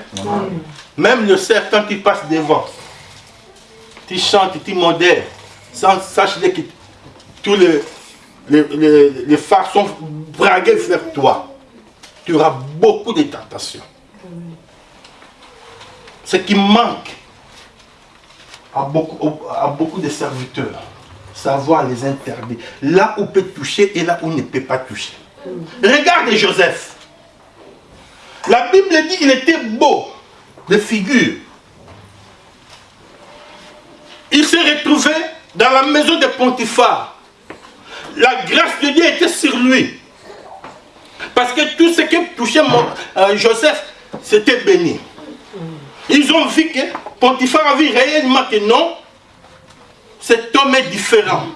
Même le cerf, quand tu passes devant, tu chantes, tu modères, sans sache que tous les, les, les, les phares sont braqués vers toi. Tu auras beaucoup de tentations. Ce qui manque à beaucoup, à beaucoup de serviteurs, savoir les interdits. Là où peut toucher et là où ne peut pas toucher. Regarde Joseph. La Bible dit qu'il était beau de figure. Il s'est retrouvé dans la maison de Pontiphar. La grâce de Dieu était sur lui. Parce que tout ce qui touchait mon- euh, Joseph, c'était béni. Ils ont vu que Pontiphar a vu réellement que non, cet homme est différent.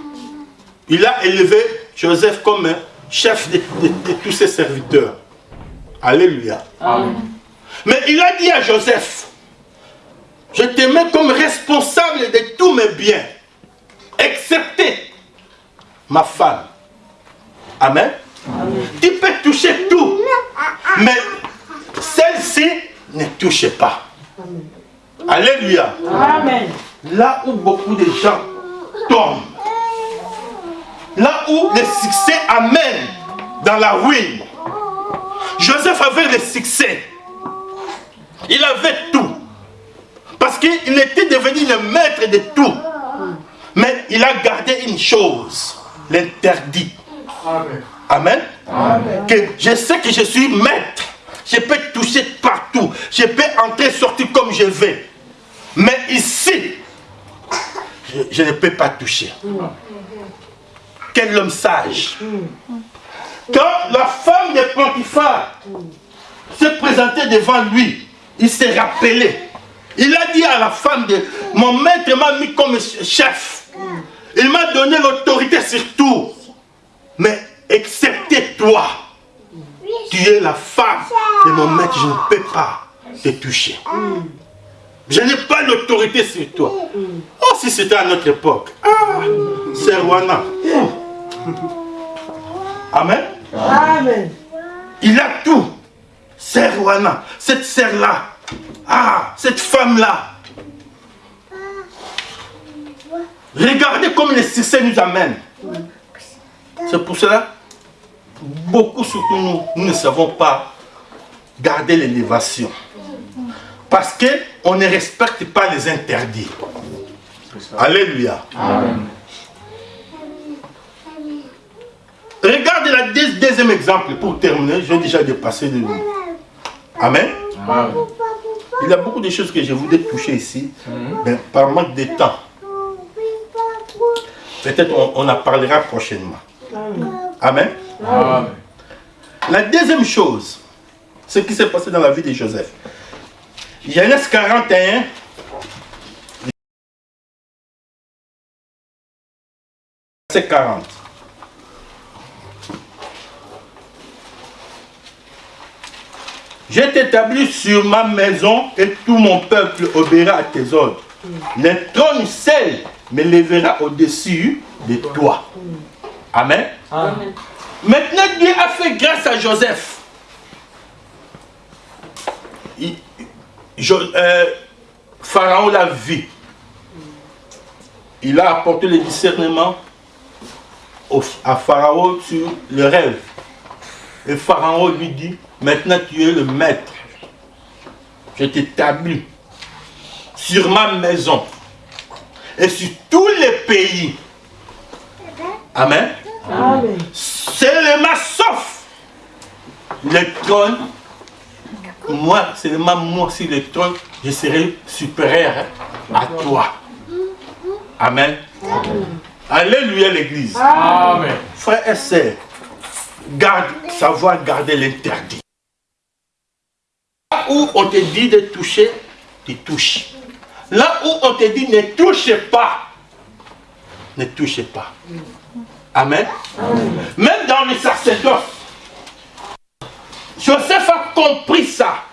Il a élevé Joseph comme chef de, de- de tous ses serviteurs. Alléluia. Mais il a dit à Joseph, je te mets comme responsable de tous mes biens, excepté ma femme. Amen. Tu peux toucher tout. Mais celle-ci ne touche pas. Alléluia. Amen. Là où beaucoup de gens tombent. Là où le succès amène dans la ruine. Joseph avait le succès. Il avait tout. Parce qu'il était devenu le maître de tout. Mais il a gardé une chose, l'interdit. Amen. Que je sais que je suis maître. Je peux toucher partout. Je peux entrer sortir comme je veux. Mais ici, je, ne peux pas toucher. Quel homme sage. Quand la femme de Potiphar se présentait devant lui, il s'est rappelé. Il a dit à la femme de mon maître m'a mis comme chef. Il m'a donné l'autorité sur tout. Mais excepté toi, tu es la femme de mon maître, je ne peux pas te toucher. Je n'ai pas l'autorité sur toi. Oh, si c'était à notre époque. Ah, c'est Rwanda. Amen. Amen. Il a tout. C'est Rwanda. Cette sœur-là. Ah, cette femme-là. Regardez comme le succès nous amène. C'est pour cela, beaucoup surtout nous, nous ne savons pas garder l'élévation. Parce qu'on ne respecte pas les interdits. Alléluia. Regarde le deux- deuxième exemple pour terminer. J'ai déjà dépassé de Amen. Il y a beaucoup de choses que je voudrais toucher ici, mais par manque de temps. Peut-être on, on en parlera prochainement. Amen. La deuxième chose, ce qui s'est passé dans la vie de Joseph. Genèse 41. Verset 40. Je t'établis sur ma maison et tout mon peuple obéira à tes ordres. Le trône seul me lèvera au-dessus de toi. Amen. Maintenant, Dieu a fait grâce à Joseph. Euh, Pharaon l'a vu. Il a apporté le discernement à Pharaon sur le rêve. Et Pharaon lui dit, maintenant tu es le maître. Je t'établis sur ma maison et sur tous les pays. Amen. Amen. Seulement sauf le trône. Moi, seulement moi, sur le trône, je serai supérieur à toi. Amen. Alléluia l'église. Amen. Frères et sœurs, garde, savoir garder l'interdit. Là où on te dit de toucher, tu touches. Là où on te dit ne touche pas, ne touche pas. Amen. Même dans le sacerdoce, Joseph a compris ça.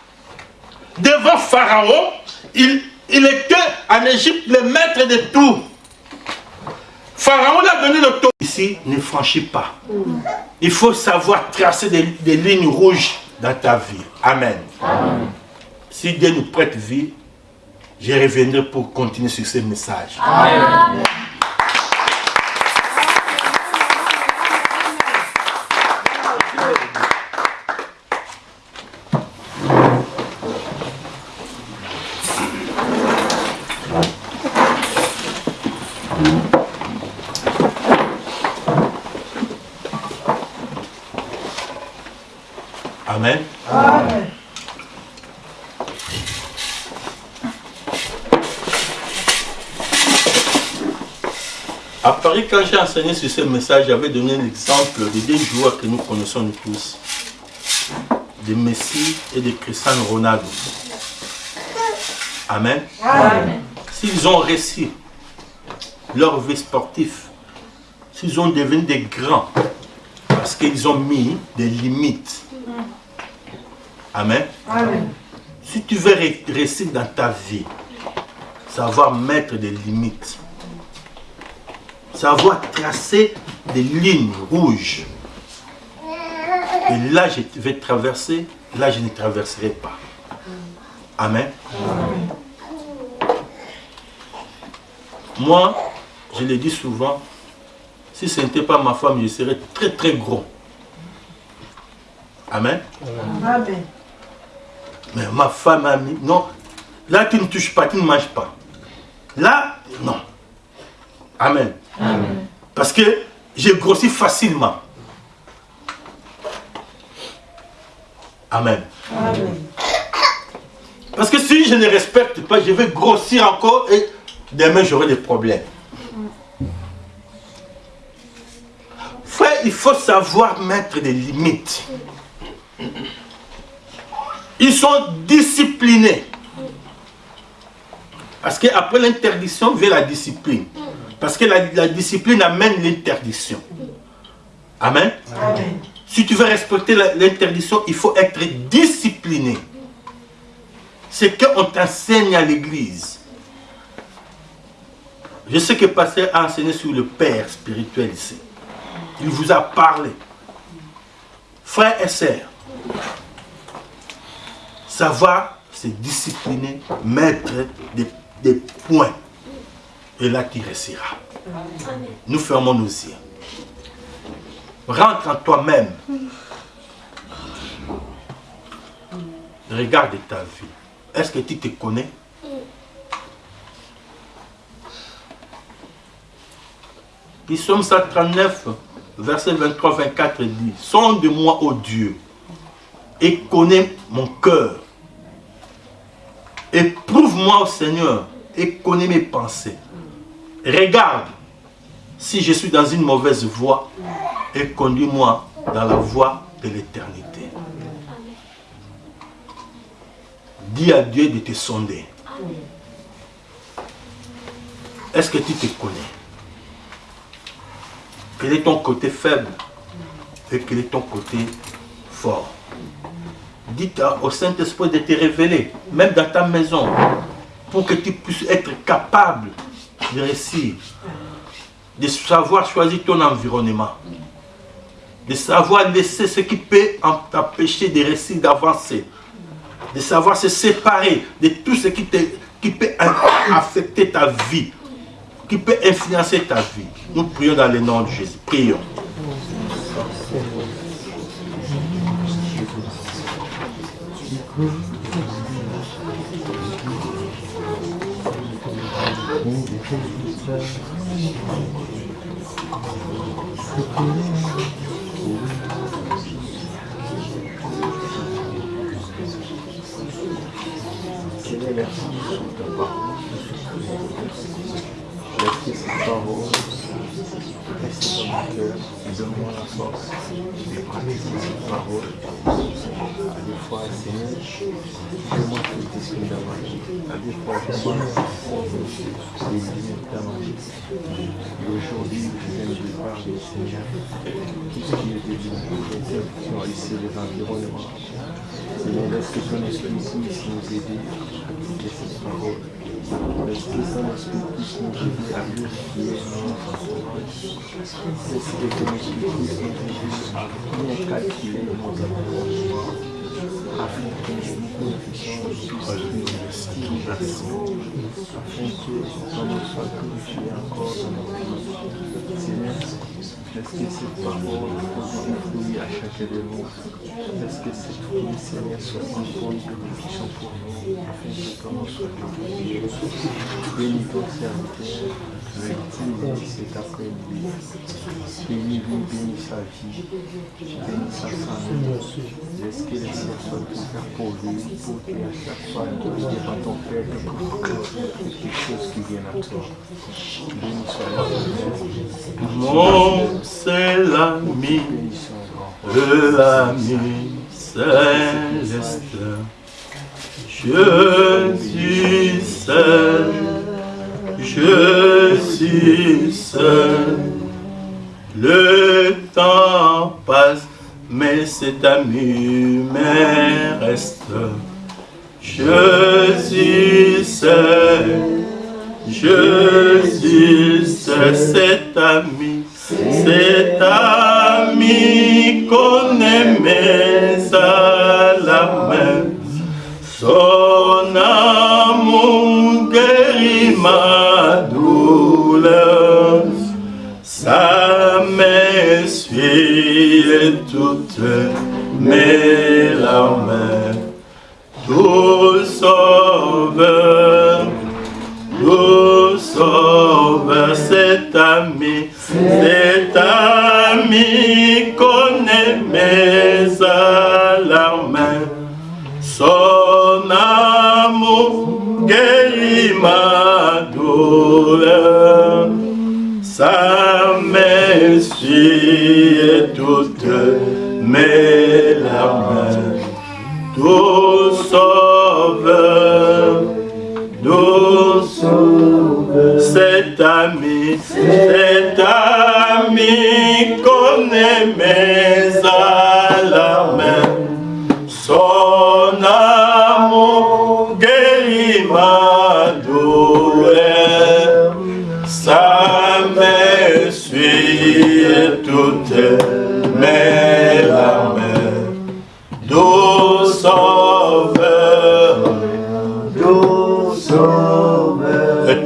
Devant Pharaon, il, était en Égypte le maître de tout. Pharaon l'a donné l'autorité. Ici, ne franchis pas. Il faut savoir tracer des, des lignes rouges dans ta vie. Amen. Si Dieu nous prête vie, je reviendrai pour continuer sur ce message. Amen. Amen. À Paris, quand j'ai enseigné sur ce message, j'avais donné l'exemple de deux joueurs que nous connaissons nous tous. De Messi et de Cristiano Ronaldo. Amen. Amen. S'ils ont réussi leur vie sportive, s'ils ont devenu des grands, parce qu'ils ont mis des limites. Amen. Amen. Si tu veux ré- réussir dans ta vie, savoir mettre des limites, savoir tracer des lignes rouges. Et là, je vais traverser, là, je ne traverserai pas. Amen. Moi, je le dis souvent, si ce n'était pas ma femme, je serais très très gros. Amen. Amen. Mais ma femme a mis, non, là tu ne touches pas, tu ne manges pas. Là, non. Amen. Parce que j'ai grossi facilement. Amen. Amen. Parce que si je ne respecte pas, je vais grossir encore et demain j'aurai des problèmes. Frère, il faut savoir mettre des limites. Ils sont disciplinés. Parce qu'après l'interdiction vient la discipline. Parce que la, la discipline amène l'interdiction. Amen? Amen. Si tu veux respecter l'interdiction, il faut être discipliné. C'est qu'on t'enseigne à l'église. Je sais que le pasteur a enseigné sur le Père spirituel ici. Il vous a parlé. Frères et sœurs, savoir se discipliner, mettre des, des points. Et là, tu réussiras. Nous fermons nos yeux. Rentre en toi-même. Regarde ta vie. Est-ce que tu te connais? Psaume 139, verset 23-24 dit Sonde-moi, ô Dieu, et connais mon cœur. Éprouve-moi, ô Seigneur, et connais mes pensées. Regarde si je suis dans une mauvaise voie et conduis-moi dans la voie de l'éternité. Dis à Dieu de te sonder. Est-ce que tu te connais? Quel est ton côté faible et quel est ton côté fort? Dites au Saint-Esprit de te révéler, même dans ta maison, pour que tu puisses être capable de réussir, de savoir choisir ton environnement, de savoir laisser ce qui peut t'empêcher de réussir, d'avancer, de savoir se séparer de tout ce qui, qui peut affecter ta vie, qui peut influencer ta vie. Nous prions dans le nom de Jésus. Prions. Seigneur, merci pour ta parole. Merci cette parole. Reste dans mon cœur. Donne-moi la force de pratiquer cette parole. À des fois, Seigneur, fais-moi que ta magie. À des fois, fais-moi les limites magie. Et aujourd'hui, je viens de parler, Seigneur, tout ce qui est de l'interruption ici, les environnements. Seigneur, laisse que ton esprit puisse nous aider à appliquer cette parole. Laisse que ton esprit puisse nous aider à purifier nos entourages. Laisse que ton esprit puisse nous aider à bien calculer nos environnements afin que nous puissions encore dans nos vies. Laisse que cette parole fruits à chacun de nous. Laisse que cette fruit, Seigneur, soit une bonne bénédiction pour nous, afin que nom soit glorifié. Bénis ton serviteur, cet après-midi. Bénis-lui, bénis sa vie, bénis sa famille. Laisse que les ouverts pour lui, pour qu'à chaque fois devant ton Père, que quelque chose qui vienne à toi. Bénis Seigneur. Mon seul ami, Bénis son grand le ami céleste. Je suis seul, je suis seul. Le temps passe, mais cet ami me reste. Je suis seul, je suis seul, cet cet ami, cet ami qu'on aimait à la main. Son amour guérit ma douleur. Sa main suit toutes mes larmes. Tout sauveur, tout sauveur, cet ami, cet ami qu'on aimait toutes mes larmes. Tout sauveur, tout sauveur, cet ami, cet ami qu'on aimait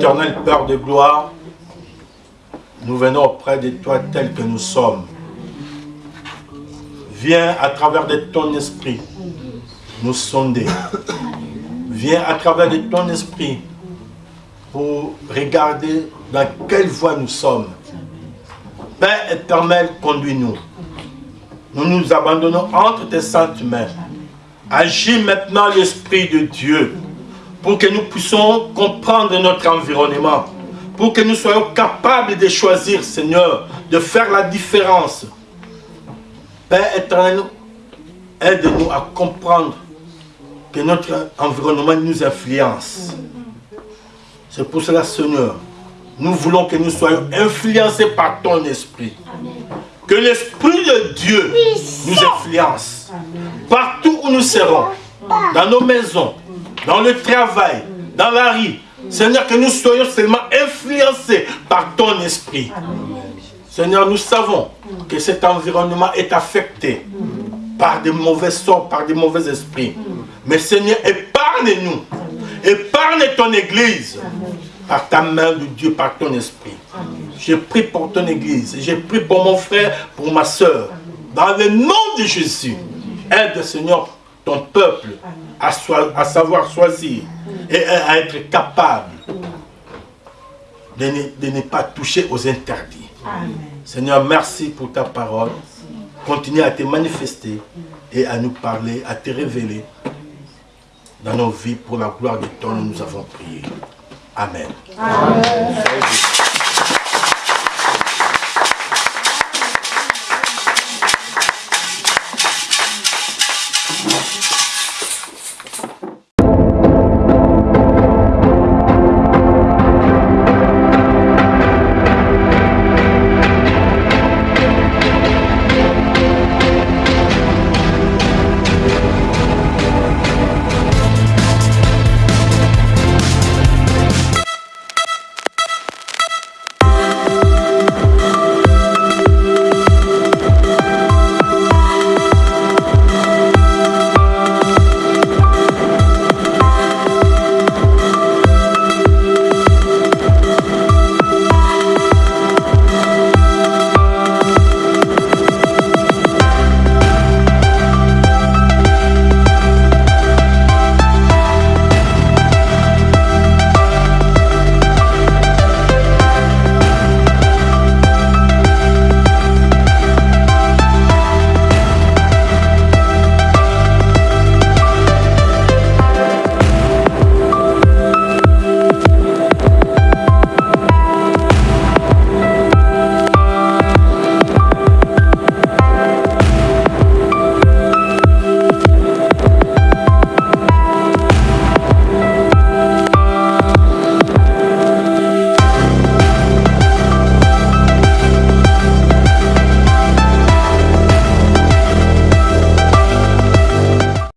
Éternel Père de gloire, nous venons auprès de toi tel que nous sommes. Viens à travers de ton esprit nous sonder. Viens à travers de ton esprit pour regarder dans quelle voie nous sommes. Père éternel, conduis-nous. Nous nous abandonnons entre tes saintes mains. Agis maintenant l'Esprit de Dieu pour que nous puissions comprendre notre environnement, pour que nous soyons capables de choisir, Seigneur, de faire la différence. Père éternel, aide-nous à comprendre que notre environnement nous influence. C'est pour cela, Seigneur, nous voulons que nous soyons influencés par ton esprit. Que l'Esprit de Dieu nous influence. Partout où nous serons, dans nos maisons, dans le travail, dans la rue. Seigneur, que nous soyons seulement influencés par ton esprit. Seigneur, nous savons que cet environnement est affecté par des mauvais sorts, par des mauvais esprits. Mais Seigneur, épargne-nous. Épargne ton Église par ta main de Dieu, par ton esprit. J'ai pris pour ton Église, j'ai pris pour mon frère, pour ma soeur. Dans le nom de Jésus, aide Seigneur ton peuple à, soi- à savoir choisir et à être capable de ne, de ne pas toucher aux interdits. Seigneur, merci pour ta parole. Continue à te manifester et à nous parler, à te révéler dans nos vies pour la gloire de ton nom. Nous avons prié. Amen. Amen.